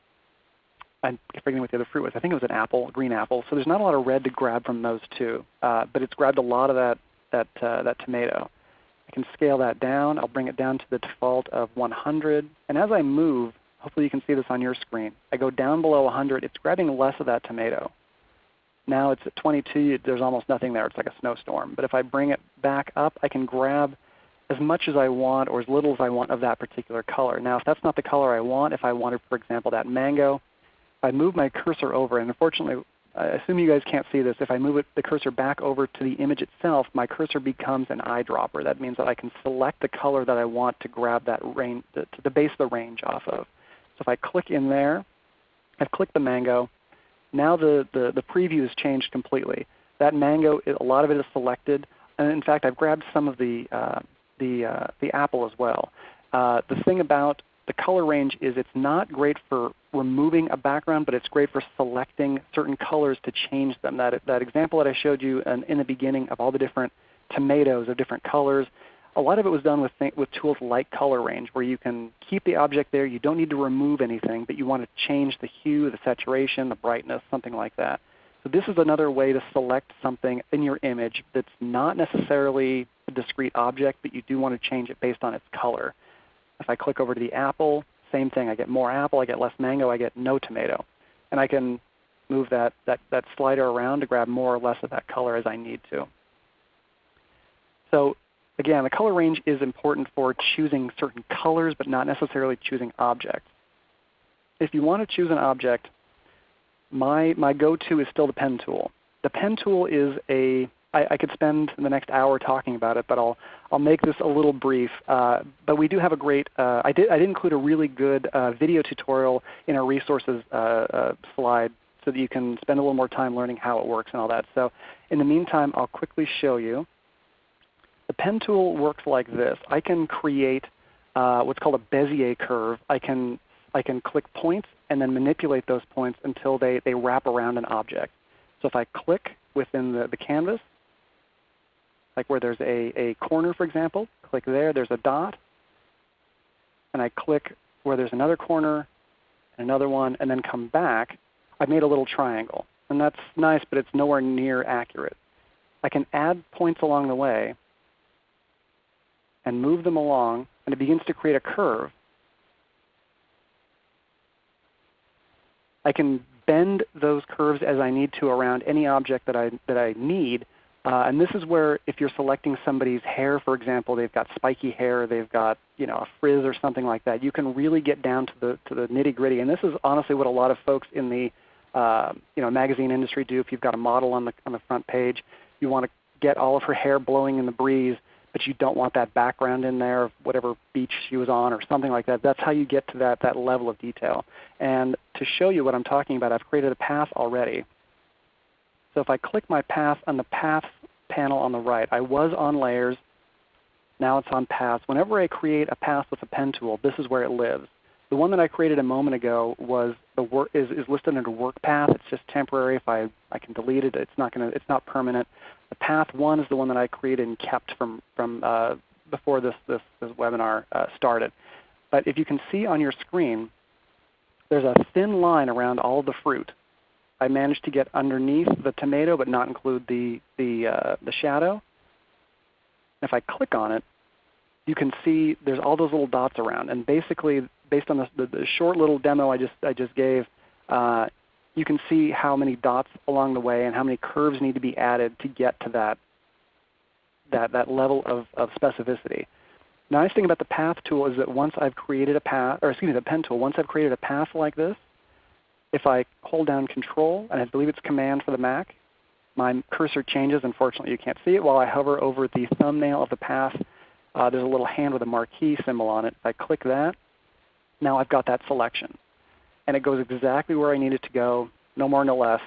I'm forgetting what the other fruit was. I think it was an apple, green apple. So there's not a lot of red to grab from those two. Uh, but it's grabbed a lot of that, that, uh, that tomato. I can scale that down. I'll bring it down to the default of 100. And as I move, hopefully you can see this on your screen, I go down below 100. It's grabbing less of that tomato. Now it's at 22. There's almost nothing there. It's like a snowstorm. But if I bring it back up, I can grab as much as I want or as little as I want of that particular color. Now if that's not the color I want, if I wanted, for example, that mango, if I move my cursor over, and unfortunately, I assume you guys can't see this, if I move it, the cursor back over to the image itself, my cursor becomes an eyedropper. That means that I can select the color that I want to grab that range, to the base of the range off of. So if I click in there, I've clicked the mango, now the, the, the preview has changed completely. That mango, a lot of it is selected. And in fact, I've grabbed some of the, uh, the, uh, the apple as well. Uh, the thing about the color range is it's not great for removing a background, but it's great for selecting certain colors to change them. That, that example that I showed you in, in the beginning of all the different tomatoes of different colors, a lot of it was done with, with tools like color range where you can keep the object there. You don't need to remove anything, but you want to change the hue, the saturation, the brightness, something like that. So this is another way to select something in your image that's not necessarily a discrete object, but you do want to change it based on its color. If I click over to the apple, same thing. I get more apple, I get less mango, I get no tomato. And I can move that, that, that slider around to grab more or less of that color as I need to. So Again, the color range is important for choosing certain colors, but not necessarily choosing objects. If you want to choose an object, my, my go-to is still the pen tool. The pen tool is a I, I, could spend the next hour talking about it, but I'll, I'll make this a little brief. Uh, but we do have a great, uh, I, did, I did include a really good uh, video tutorial in our resources uh, uh, slide so that you can spend a little more time learning how it works and all that. So in the meantime, I'll quickly show you. The pen tool works like this. I can create uh, what's called a Bezier curve. I can, I can click points and then manipulate those points until they, they wrap around an object. So if I click within the, the canvas, like where there's a, a corner for example, click there, there's a dot. And I click where there's another corner, another one, and then come back, I've made a little triangle. And that's nice, but it's nowhere near accurate. I can add points along the way and move them along, and it begins to create a curve. I can bend those curves as I need to around any object that I, that I need. Uh, and this is where if you're selecting somebody's hair, for example, they've got spiky hair, they've got you know, a frizz or something like that, you can really get down to the, to the nitty gritty. And this is honestly what a lot of folks in the uh, you know, magazine industry do. If you've got a model on the, on the front page, you want to get all of her hair blowing in the breeze you don't want that background in there of whatever beach she was on or something like that. That's how you get to that, that level of detail. And to show you what I'm talking about, I've created a path already. So if I click my path on the Paths panel on the right, I was on Layers. Now it's on Paths. Whenever I create a path with a pen tool, this is where it lives. The one that I created a moment ago was the work is, is listed under Work Path. It's just temporary. If I, I can delete it, it's not to it's not permanent. The path one is the one that I created and kept from, from uh, before this, this, this webinar uh, started. But if you can see on your screen, there's a thin line around all the fruit. I managed to get underneath the tomato but not include the, the, uh, the shadow. If I click on it, you can see there's all those little dots around. And basically, based on the, the, the short little demo I just, I just gave, uh, you can see how many dots along the way and how many curves need to be added to get to that, that, that level of, of specificity. The nice thing about the path tool is that once I've created a path, or excuse me, the pen tool, once I've created a path like this, if I hold down Control, and I believe it's Command for the Mac, my cursor changes. Unfortunately, you can't see it. While I hover over the thumbnail of the path, uh, there's a little hand with a marquee symbol on it. If I click that, now I've got that selection and it goes exactly where I need it to go, no more, no less.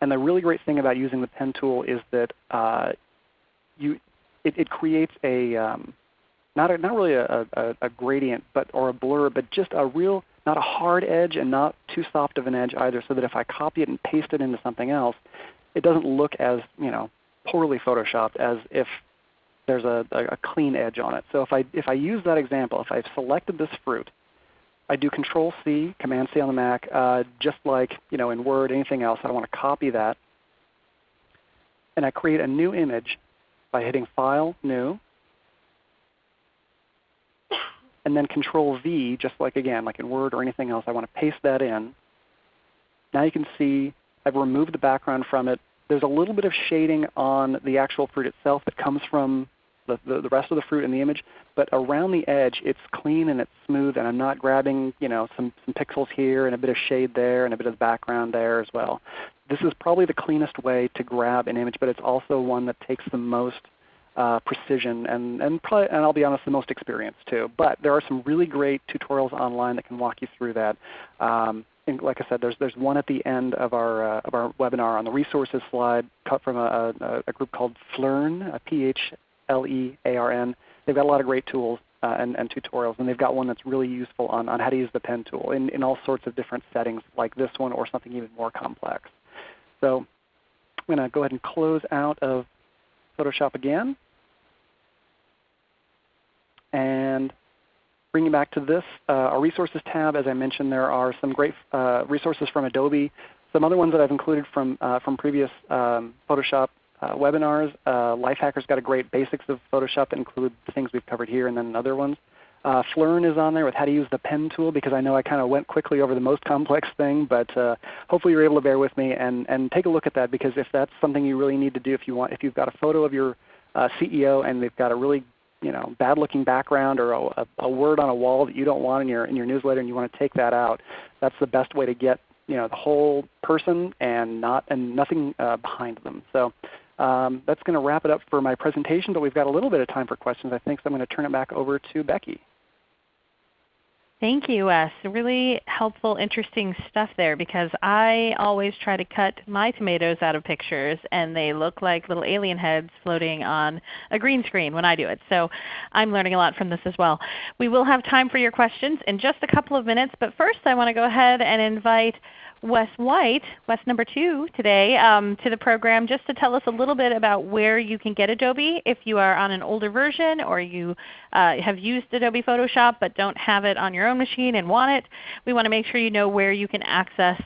And the really great thing about using the pen tool is that uh, you, it, it, creates a um, not a, not really a, a, a, gradient, but or a blur, but just a real not a hard edge and not too soft of an edge either, so that if I copy it and paste it into something else, it doesn't look as you know poorly photoshopped as if there's a, a clean edge on it. So if I if I use that example, if I've selected this fruit I do Control C, Command C on the Mac, uh, just like you know in Word, anything else. I want to copy that, and I create a new image by hitting File, New, and then Control V, just like again, like in Word or anything else. I want to paste that in. Now you can see I've removed the background from it. There's a little bit of shading on the actual fruit itself that comes from the, the, the, rest of the fruit in the image, but around the edge it's clean and it's smooth and I'm not grabbing you know, some, some pixels here and a bit of shade there and a bit of background there as well. This is probably the cleanest way to grab an image, but it's also one that takes the most uh, precision and, and, probably, and I'll be honest, the most experience too. But there are some really great tutorials online that can walk you through that. Um, and like I said, there's, there's one at the end of our, uh, of our webinar on the resources slide cut from a, a, a group called Phlearn, P-H L-E-A-R-N. They've got a lot of great tools uh, and, and, tutorials, and they've got one that's really useful on, on how to use the pen tool in, in all sorts of different settings like this one or something even more complex. So I'm going to go ahead and close out of Photoshop again. And bring you back to this, uh, our Resources tab, as I mentioned, there are some great uh, resources from Adobe. Some other ones that I've included from, uh, from previous um, Photoshop uh, webinars. Uh, Lifehacker's got a great basics of Photoshop that include things we've covered here and then other ones. Uh, is on there with how to use the pen tool because I know I kind of went quickly over the most complex thing, but uh, hopefully you're able to bear with me and, and take a look at that because if that's something you really need to do, if you want, if you've got a photo of your uh, CEO and they've got a really you know, bad looking background or a, a, word on a wall that you don't want in your, in your newsletter and you want to take that out, that's the best way to get you know, the whole person and, not, and nothing uh, behind them. So um, that's going to wrap it up for my presentation, but we've got a little bit of time for questions I think, so I'm going to turn it back over to Becky. Thank you, Wes. Really helpful, interesting stuff there because I always try to cut my tomatoes out of pictures and they look like little alien heads floating on a green screen when I do it. So I'm learning a lot from this as well. We will have time for your questions in just a couple of minutes, but first I want to go ahead and invite Wes White, Wes number 2 today, um, to the program just to tell us a little bit about where you can get Adobe if you are on an older version or you uh, have used Adobe Photoshop but don't have it on your own machine and want it. We want to make sure you know where you can access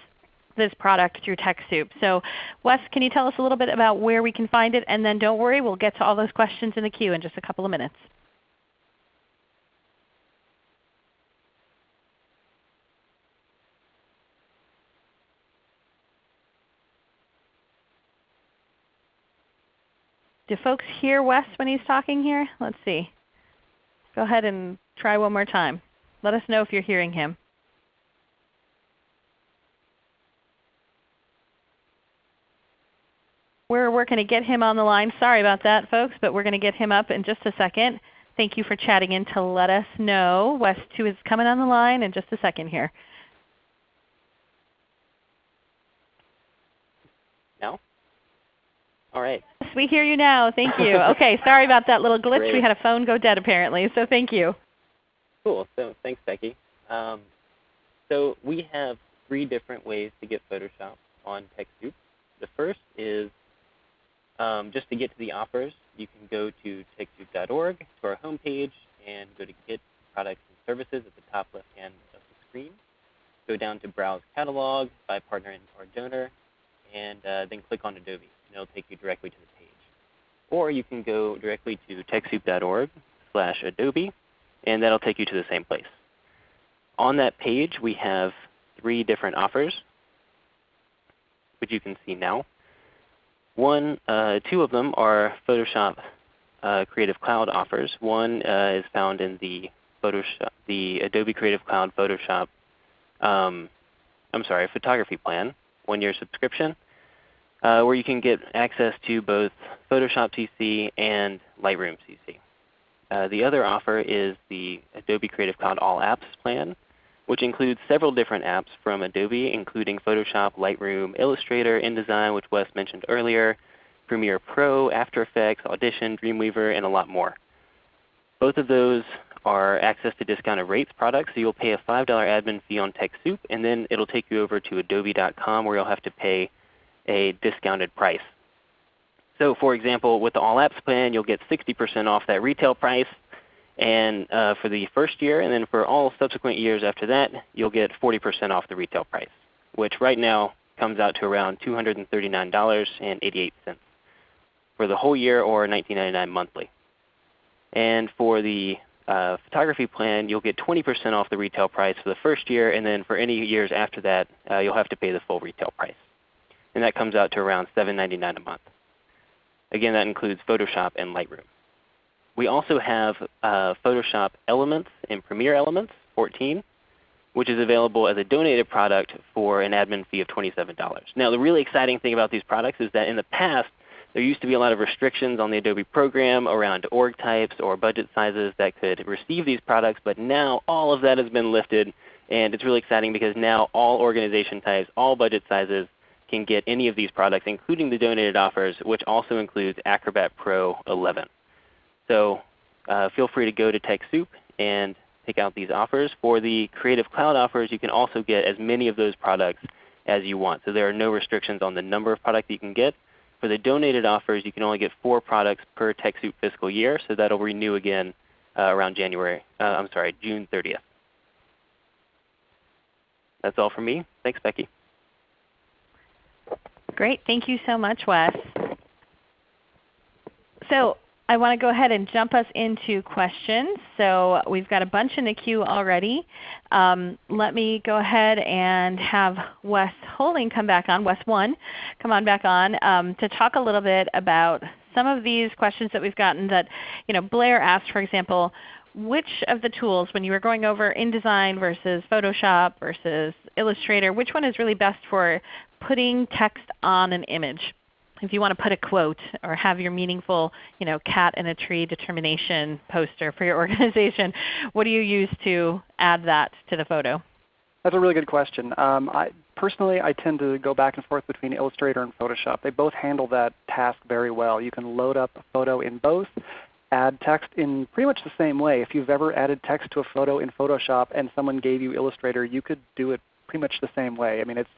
this product through TechSoup. So Wes, can you tell us a little bit about where we can find it? And then don't worry, we'll get to all those questions in the queue in just a couple of minutes. Do folks hear Wes when he's talking here? Let's see. Go ahead and try one more time. Let us know if you're hearing him. We're working to get him on the line. Sorry about that folks, but we're going to get him up in just a second. Thank you for chatting in to let us know. Wes 2 is coming on the line in just a second here. No? All right. Yes, we hear you now. Thank you. <laughs> okay, sorry about that little glitch. Great. We had a phone go dead apparently, so thank you. Cool. So thanks, Becky. Um, so we have three different ways to get Photoshop on TechSoup. The first is um, just to get to the offers, you can go to TechSoup.org to our homepage and go to Get Products and Services at the top left hand of the screen. Go down to Browse Catalog by Partner or Donor, and uh, then click on Adobe, and it'll take you directly to the. Or you can go directly to TechSoup.org slash Adobe, and that'll take you to the same place. On that page, we have three different offers, which you can see now. One, uh, two of them are Photoshop uh, Creative Cloud offers. One uh, is found in the Photoshop, the Adobe Creative Cloud Photoshop, um, I'm sorry, photography plan, one-year subscription, uh, where you can get access to both Photoshop CC and Lightroom CC. Uh, the other offer is the Adobe Creative Cloud All Apps plan, which includes several different apps from Adobe, including Photoshop, Lightroom, Illustrator, InDesign, which Wes mentioned earlier, Premiere Pro, After Effects, Audition, Dreamweaver, and a lot more. Both of those are access to discounted rates products, so you'll pay a $5 admin fee on TechSoup, and then it'll take you over to adobe.com where you'll have to pay a discounted price. So for example, with the All Apps plan, you'll get 60% off that retail price and uh, for the first year, and then for all subsequent years after that, you'll get 40% off the retail price, which right now comes out to around $239.88 for the whole year or $19.99 monthly. And for the uh, photography plan, you'll get 20% off the retail price for the first year, and then for any years after that, uh, you'll have to pay the full retail price. And that comes out to around $7.99 a month. Again, that includes Photoshop and Lightroom. We also have uh, Photoshop Elements and Premiere Elements 14, which is available as a donated product for an admin fee of $27. Now the really exciting thing about these products is that in the past, there used to be a lot of restrictions on the Adobe program around org types or budget sizes that could receive these products, but now all of that has been lifted. And it's really exciting because now all organization types, all budget sizes can get any of these products, including the donated offers, which also includes Acrobat Pro 11. So uh, feel free to go to TechSoup and pick out these offers. For the Creative Cloud offers, you can also get as many of those products as you want. So there are no restrictions on the number of products you can get. For the donated offers, you can only get four products per TechSoup fiscal year, so that will renew again uh, around January. Uh, I'm sorry, June 30th. That's all from me. Thanks, Becky. Great. Thank you so much, Wes. So I want to go ahead and jump us into questions. So we've got a bunch in the queue already. Um, let me go ahead and have Wes Holding come back on, Wes 1, come on back on um, to talk a little bit about some of these questions that we've gotten that you know, Blair asked, for example, which of the tools, when you were going over InDesign versus Photoshop versus Illustrator, which one is really best for putting text on an image? if you want to put a quote or have your meaningful you know, cat in a tree determination poster for your <laughs> organization, what do you use to add that to the photo? That's a really good question. Um, I, personally, I tend to go back and forth between Illustrator and Photoshop. They both handle that task very well. You can load up a photo in both, add text in pretty much the same way. If you've ever added text to a photo in Photoshop and someone gave you Illustrator, you could do it pretty much the same way. I mean, it's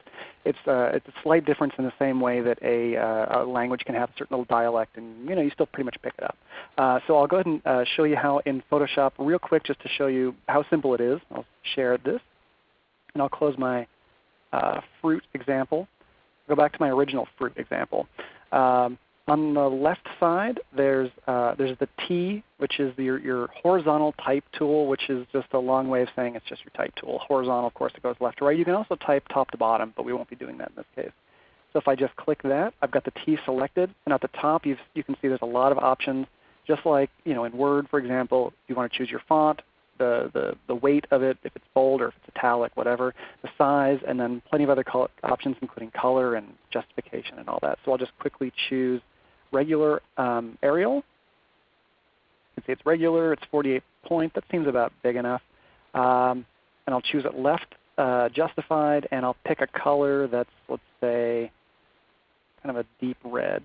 it's uh, it's a slight difference in the same way that a, uh, a language can have a certain little dialect, and you know you still pretty much pick it up. Uh, so I'll go ahead and uh, show you how in Photoshop real quick, just to show you how simple it is. I'll share this, and I'll close my uh, fruit example. Go back to my original fruit example. Um, on the left side, there's, uh, there's the T, which is the, your, your horizontal type tool, which is just a long way of saying it's just your type tool. Horizontal, of course, it goes left to right. You can also type top to bottom, but we won't be doing that in this case. So if I just click that, I've got the T selected. And at the top, you you can see there's a lot of options. Just like you know, in Word, for example, you want to choose your font, the, the, the weight of it, if it's bold or if it's italic, whatever, the size, and then plenty of other options including color and justification and all that. So I'll just quickly choose regular um, Arial. You can see it's regular. It's 48 point. That seems about big enough. Um, and I'll choose it left uh, justified, and I'll pick a color that's, let's say, kind of a deep red.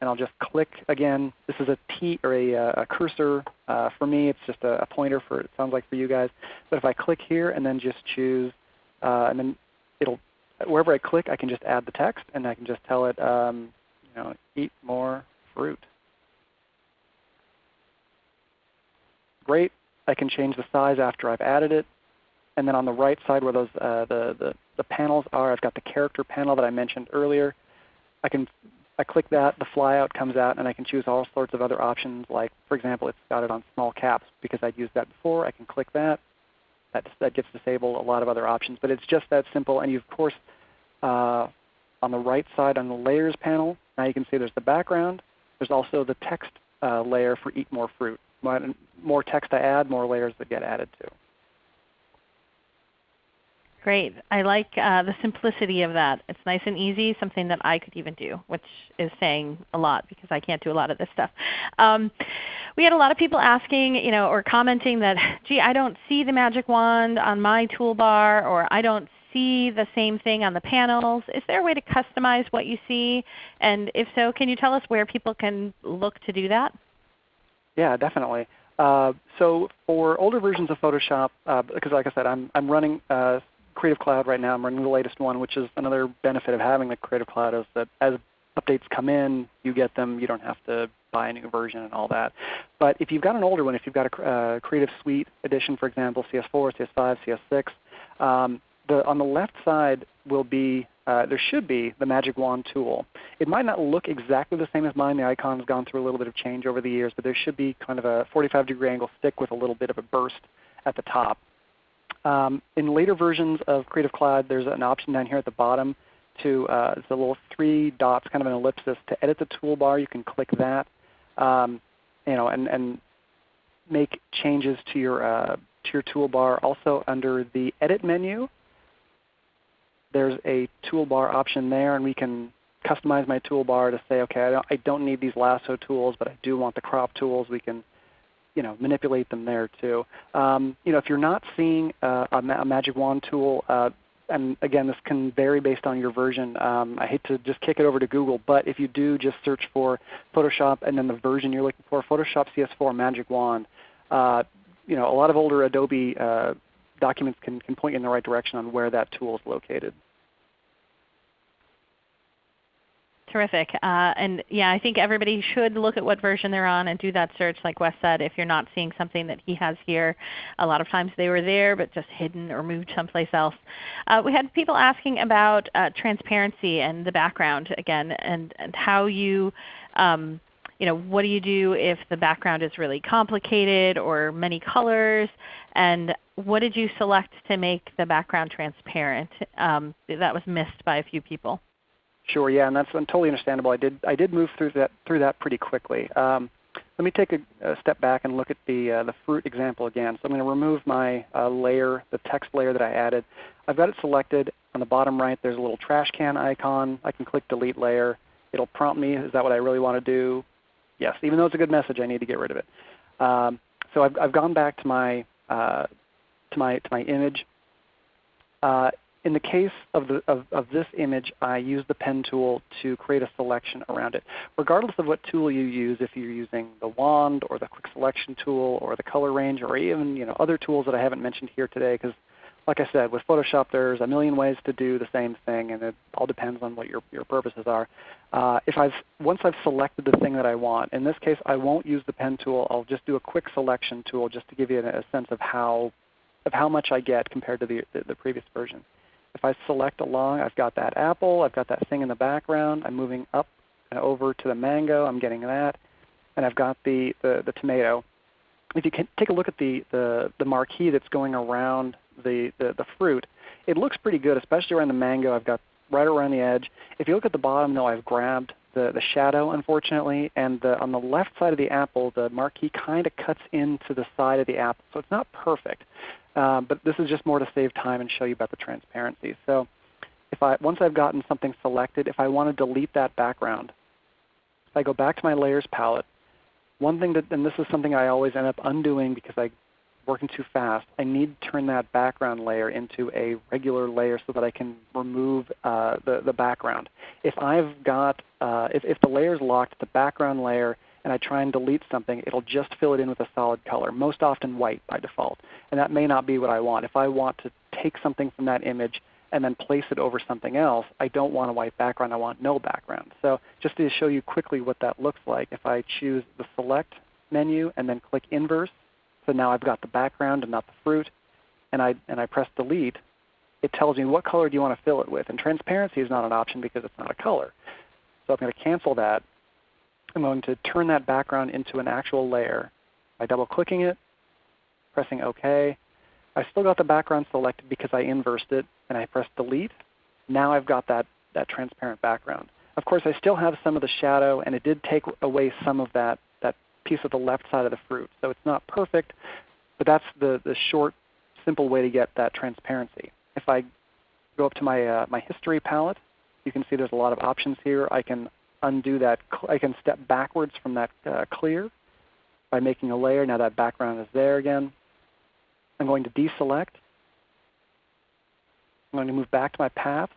And I'll just click again. This is a T or a, uh, a cursor. Uh, for me, it's just a, a, pointer for it sounds like for you guys. But if I click here and then just choose, uh, and then it'll wherever I click, I can just add the text, and I can just tell it, um, you know, eat more fruit. Great. I can change the size after I've added it. And then on the right side where those uh, the, the, the panels are, I've got the character panel that I mentioned earlier. I can I click that, the flyout comes out, and I can choose all sorts of other options. Like, for example, it's got it on small caps because I'd used that before. I can click that. That, that gets disabled a lot of other options. But it's just that simple. And you, of course, uh, on the right side on the Layers panel, now you can see there's the background. There's also the text uh, layer for Eat More Fruit. More text I add, more layers that get added to. Great. I like uh, the simplicity of that. It's nice and easy, something that I could even do, which is saying a lot because I can't do a lot of this stuff. Um, we had a lot of people asking you know, or commenting that, <laughs> gee, I don't see the magic wand on my toolbar, or I don't see the same thing on the panels. Is there a way to customize what you see? And if so, can you tell us where people can look to do that? Yeah, definitely. Uh, so for older versions of Photoshop, uh, because like I said, I'm, I'm running uh, Creative Cloud right now. I'm running the latest one, which is another benefit of having the Creative Cloud is that as updates come in, you get them. You don't have to buy a new version and all that. But if you've got an older one, if you've got a uh, Creative Suite edition, for example, CS4, CS5, CS6, um, the, on the left side will be, uh, there should be the Magic Wand tool. It might not look exactly the same as mine. The icon has gone through a little bit of change over the years, but there should be kind of a 45 degree angle stick with a little bit of a burst at the top. Um, in later versions of Creative Cloud, there's an option down here at the bottom to uh, a little three dots, kind of an ellipsis. To edit the toolbar, you can click that, um, you know, and, and make changes to your uh, to your toolbar. Also under the Edit menu, there's a toolbar option there, and we can customize my toolbar to say, okay, I don't, I don't need these lasso tools, but I do want the crop tools. We can you know, manipulate them there too. Um, you know, if you're not seeing uh, a, ma a, magic wand tool, uh, and again, this can vary based on your version. Um, I hate to just kick it over to Google, but if you do just search for Photoshop and then the version you're looking for, Photoshop CS4 Magic Wand, uh, you know, a lot of older Adobe uh, documents can, can point you in the right direction on where that tool is located. Terrific. Uh, and yeah, I think everybody should look at what version they're on and do that search like Wes said if you're not seeing something that he has here. A lot of times they were there but just hidden or moved someplace else. Uh, we had people asking about uh, transparency and the background again and, and how you um, you know, what do you do if the background is really complicated or many colors? And what did you select to make the background transparent? Um, that was missed by a few people. Sure, yeah, and that's totally understandable. I did I did move through that through that pretty quickly. Um, let me take a, a, step back and look at the uh, the fruit example again. So I'm going to remove my uh, layer, the text layer that I added. I've got it selected. On the bottom right, there's a little trash can icon. I can click Delete Layer. It'll prompt me, is that what I really want to do? Yes, even though it's a good message, I need to get rid of it. Um, so I've, I've gone back to my uh, to my to my image. Uh, in the case of, the, of, of, this image, I use the pen tool to create a selection around it. Regardless of what tool you use, if you're using the wand or the quick selection tool or the color range or even you know, other tools that I haven't mentioned here today, because like I said, with Photoshop there's a million ways to do the same thing and it all depends on what your, your purposes are. Uh, if I've, once I've selected the thing that I want, in this case I won't use the pen tool, I'll just do a quick selection tool just to give you a, a sense of how, of how much I get compared to the, the, the previous version. If I select along, I've got that apple, I've got that thing in the background. I'm moving up and over to the mango, I'm getting that. And I've got the, the, the tomato. If you can take a look at the, the, the marquee that's going around the, the, the fruit, it looks pretty good, especially around the mango. I've got right around the edge. If you look at the bottom though, I've grabbed the, the shadow unfortunately, and the, on the left side of the apple, the marquee kind of cuts into the side of the apple. So it's not perfect. Um, but this is just more to save time and show you about the transparency. So if I, once I've gotten something selected, if I want to delete that background, if I go back to my layers palette, one thing that, and this is something I always end up undoing because I'm working too fast, I need to turn that background layer into a regular layer so that I can remove uh, the, the background. If I've got, uh, if, if the layer is locked, the background layer, and I try and delete something, it'll just fill it in with a solid color, most often white by default. And that may not be what I want. If I want to take something from that image and then place it over something else, I don't want a white background. I want no background. So just to show you quickly what that looks like, if I choose the Select menu and then click Inverse, so now I've got the background and not the fruit, and I, and I press Delete, it tells me what color do you want to fill it with. And transparency is not an option because it's not a color. So I'm going to cancel that. I'm going to turn that background into an actual layer by double clicking it, pressing OK. I still got the background selected because I inversed it and I pressed delete. Now I've got that, that transparent background. Of course I still have some of the shadow and it did take away some of that, that piece of the left side of the fruit. So it's not perfect, but that's the, the short, simple way to get that transparency. If I go up to my, uh, my history palette, you can see there's a lot of options here. I can undo that. I can step backwards from that uh, clear by making a layer. Now that background is there again. I'm going to deselect. I'm going to move back to my path.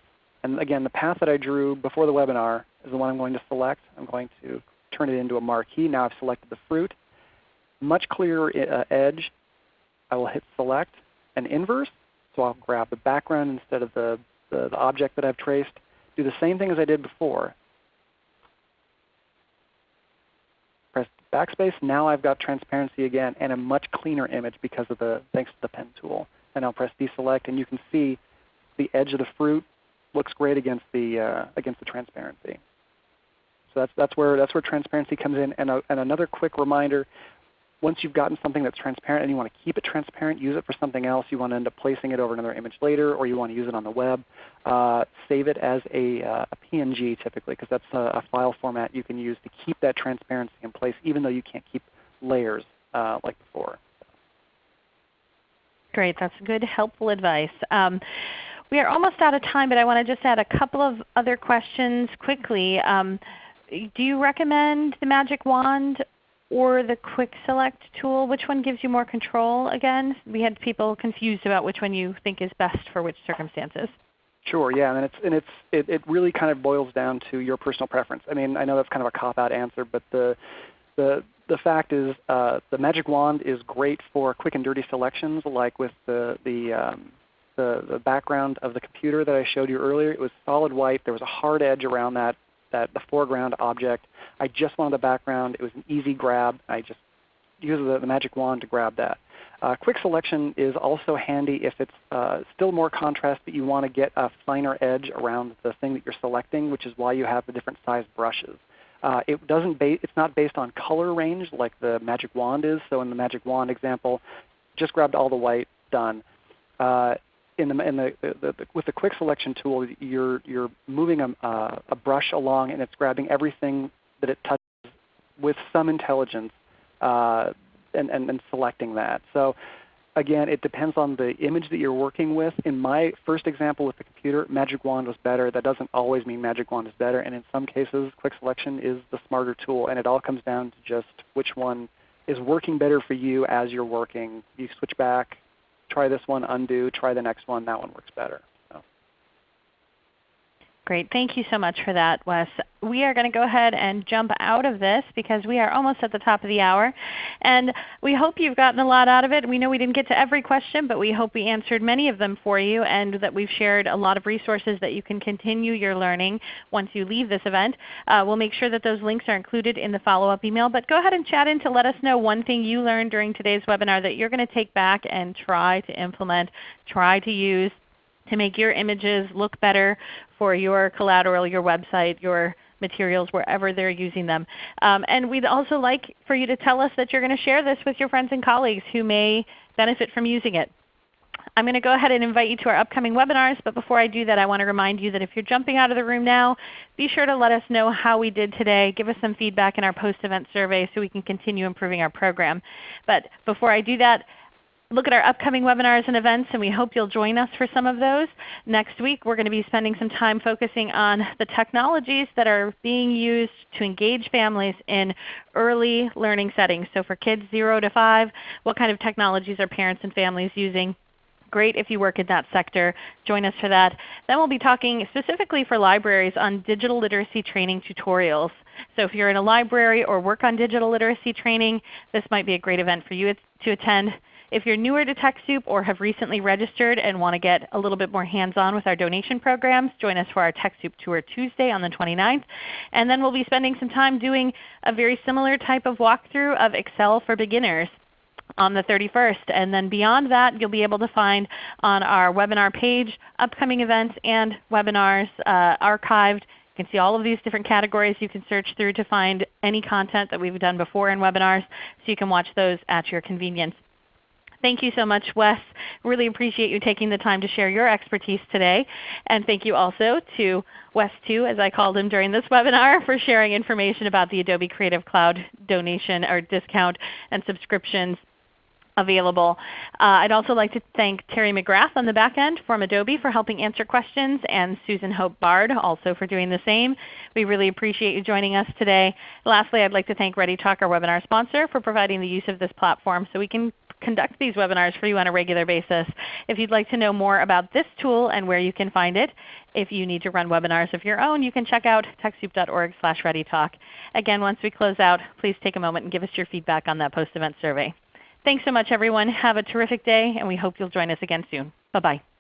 And again, the path that I drew before the webinar is the one I'm going to select. I'm going to turn it into a marquee. Now I've selected the fruit. Much clearer uh, edge. I will hit select and inverse. So I'll grab the background instead of the, the, the object that I've traced. Do the same thing as I did before. Press backspace. Now I've got transparency again and a much cleaner image because of the thanks to the pen tool. And I'll press deselect, and you can see the edge of the fruit looks great against the uh, against the transparency. So that's that's where that's where transparency comes in. And, a, and another quick reminder: once you've gotten something that's transparent and you want to keep it transparent, use it for something else. You want to end up placing it over another image later, or you want to use it on the web. Uh, save it as a, uh, a PNG typically, because that's a, a, file format you can use to keep that transparency in place, even though you can't keep layers uh, like before. Great. That's good, helpful advice. Um, we are almost out of time, but I want to just add a couple of other questions quickly. Um, do you recommend the Magic Wand or the Quick Select tool? Which one gives you more control again? We had people confused about which one you think is best for which circumstances. Sure, yeah, and it's and it's it, it really kind of boils down to your personal preference. I mean, I know that's kind of a cop-out answer, but the the the fact is uh, the Magic Wand is great for quick and dirty selections, like with the the, um, the the background of the computer that I showed you earlier. It was solid white. There was a hard edge around that that the foreground object. I just wanted the background. It was an easy grab. I just used the, the magic wand to grab that. Uh, quick selection is also handy if it's uh, still more contrast, but you want to get a finer edge around the thing that you're selecting, which is why you have the different size brushes. Uh, it doesn't it's not based on color range like the magic wand is. So in the magic wand example, just grabbed all the white, done. Uh, in the, in the, the, the, with the quick selection tool, you're, you're moving a, uh, a brush along and it's grabbing everything that it touches with some intelligence uh, and, and, and selecting that. So again, it depends on the image that you're working with. In my first example with the computer, Magic Wand was better. That doesn't always mean Magic Wand is better. And in some cases, quick selection is the smarter tool. And it all comes down to just which one is working better for you as you're working. You switch back, try this one, undo, try the next one, that one works better. Great. Thank you so much for that, Wes. We are going to go ahead and jump out of this because we are almost at the top of the hour. And we hope you've gotten a lot out of it. We know we didn't get to every question, but we hope we answered many of them for you and that we've shared a lot of resources that you can continue your learning once you leave this event. Uh, we'll make sure that those links are included in the follow-up email. But go ahead and chat in to let us know one thing you learned during today's webinar that you're going to take back and try to implement, try to use to make your images look better for your collateral, your website, your materials, wherever they're using them. Um, and we'd also like for you to tell us that you're going to share this with your friends and colleagues who may benefit from using it. I'm going to go ahead and invite you to our upcoming webinars, but before I do that I want to remind you that if you're jumping out of the room now, be sure to let us know how we did today. Give us some feedback in our post-event survey so we can continue improving our program. But before I do that, look at our upcoming webinars and events, and we hope you'll join us for some of those. Next week we're going to be spending some time focusing on the technologies that are being used to engage families in early learning settings. So for kids 0 to 5, what kind of technologies are parents and families using? Great if you work in that sector. Join us for that. Then we'll be talking specifically for libraries on digital literacy training tutorials. So if you're in a library or work on digital literacy training, this might be a great event for you to attend. If you're newer to TechSoup or have recently registered and want to get a little bit more hands-on with our donation programs, join us for our TechSoup Tour Tuesday on the 29th. And then we'll be spending some time doing a very similar type of walkthrough of Excel for beginners on the 31st. And then beyond that, you'll be able to find on our webinar page upcoming events and webinars uh, archived. You can see all of these different categories you can search through to find any content that we've done before in webinars, so you can watch those at your convenience. Thank you so much, Wes. Really appreciate you taking the time to share your expertise today. And thank you also to Wes 2, as I called him during this webinar, for sharing information about the Adobe Creative Cloud donation or discount and subscriptions available. Uh, I'd also like to thank Terry McGrath on the back end from Adobe for helping answer questions and Susan Hope Bard also for doing the same. We really appreciate you joining us today. Lastly, I'd like to thank ReadyTalk, our webinar sponsor, for providing the use of this platform so we can conduct these webinars for you on a regular basis. If you'd like to know more about this tool and where you can find it, if you need to run webinars of your own, you can check out TechSoup.org slash readytalk. Again, once we close out, please take a moment and give us your feedback on that post-event survey. Thanks so much everyone. Have a terrific day and we hope you'll join us again soon. Bye-bye.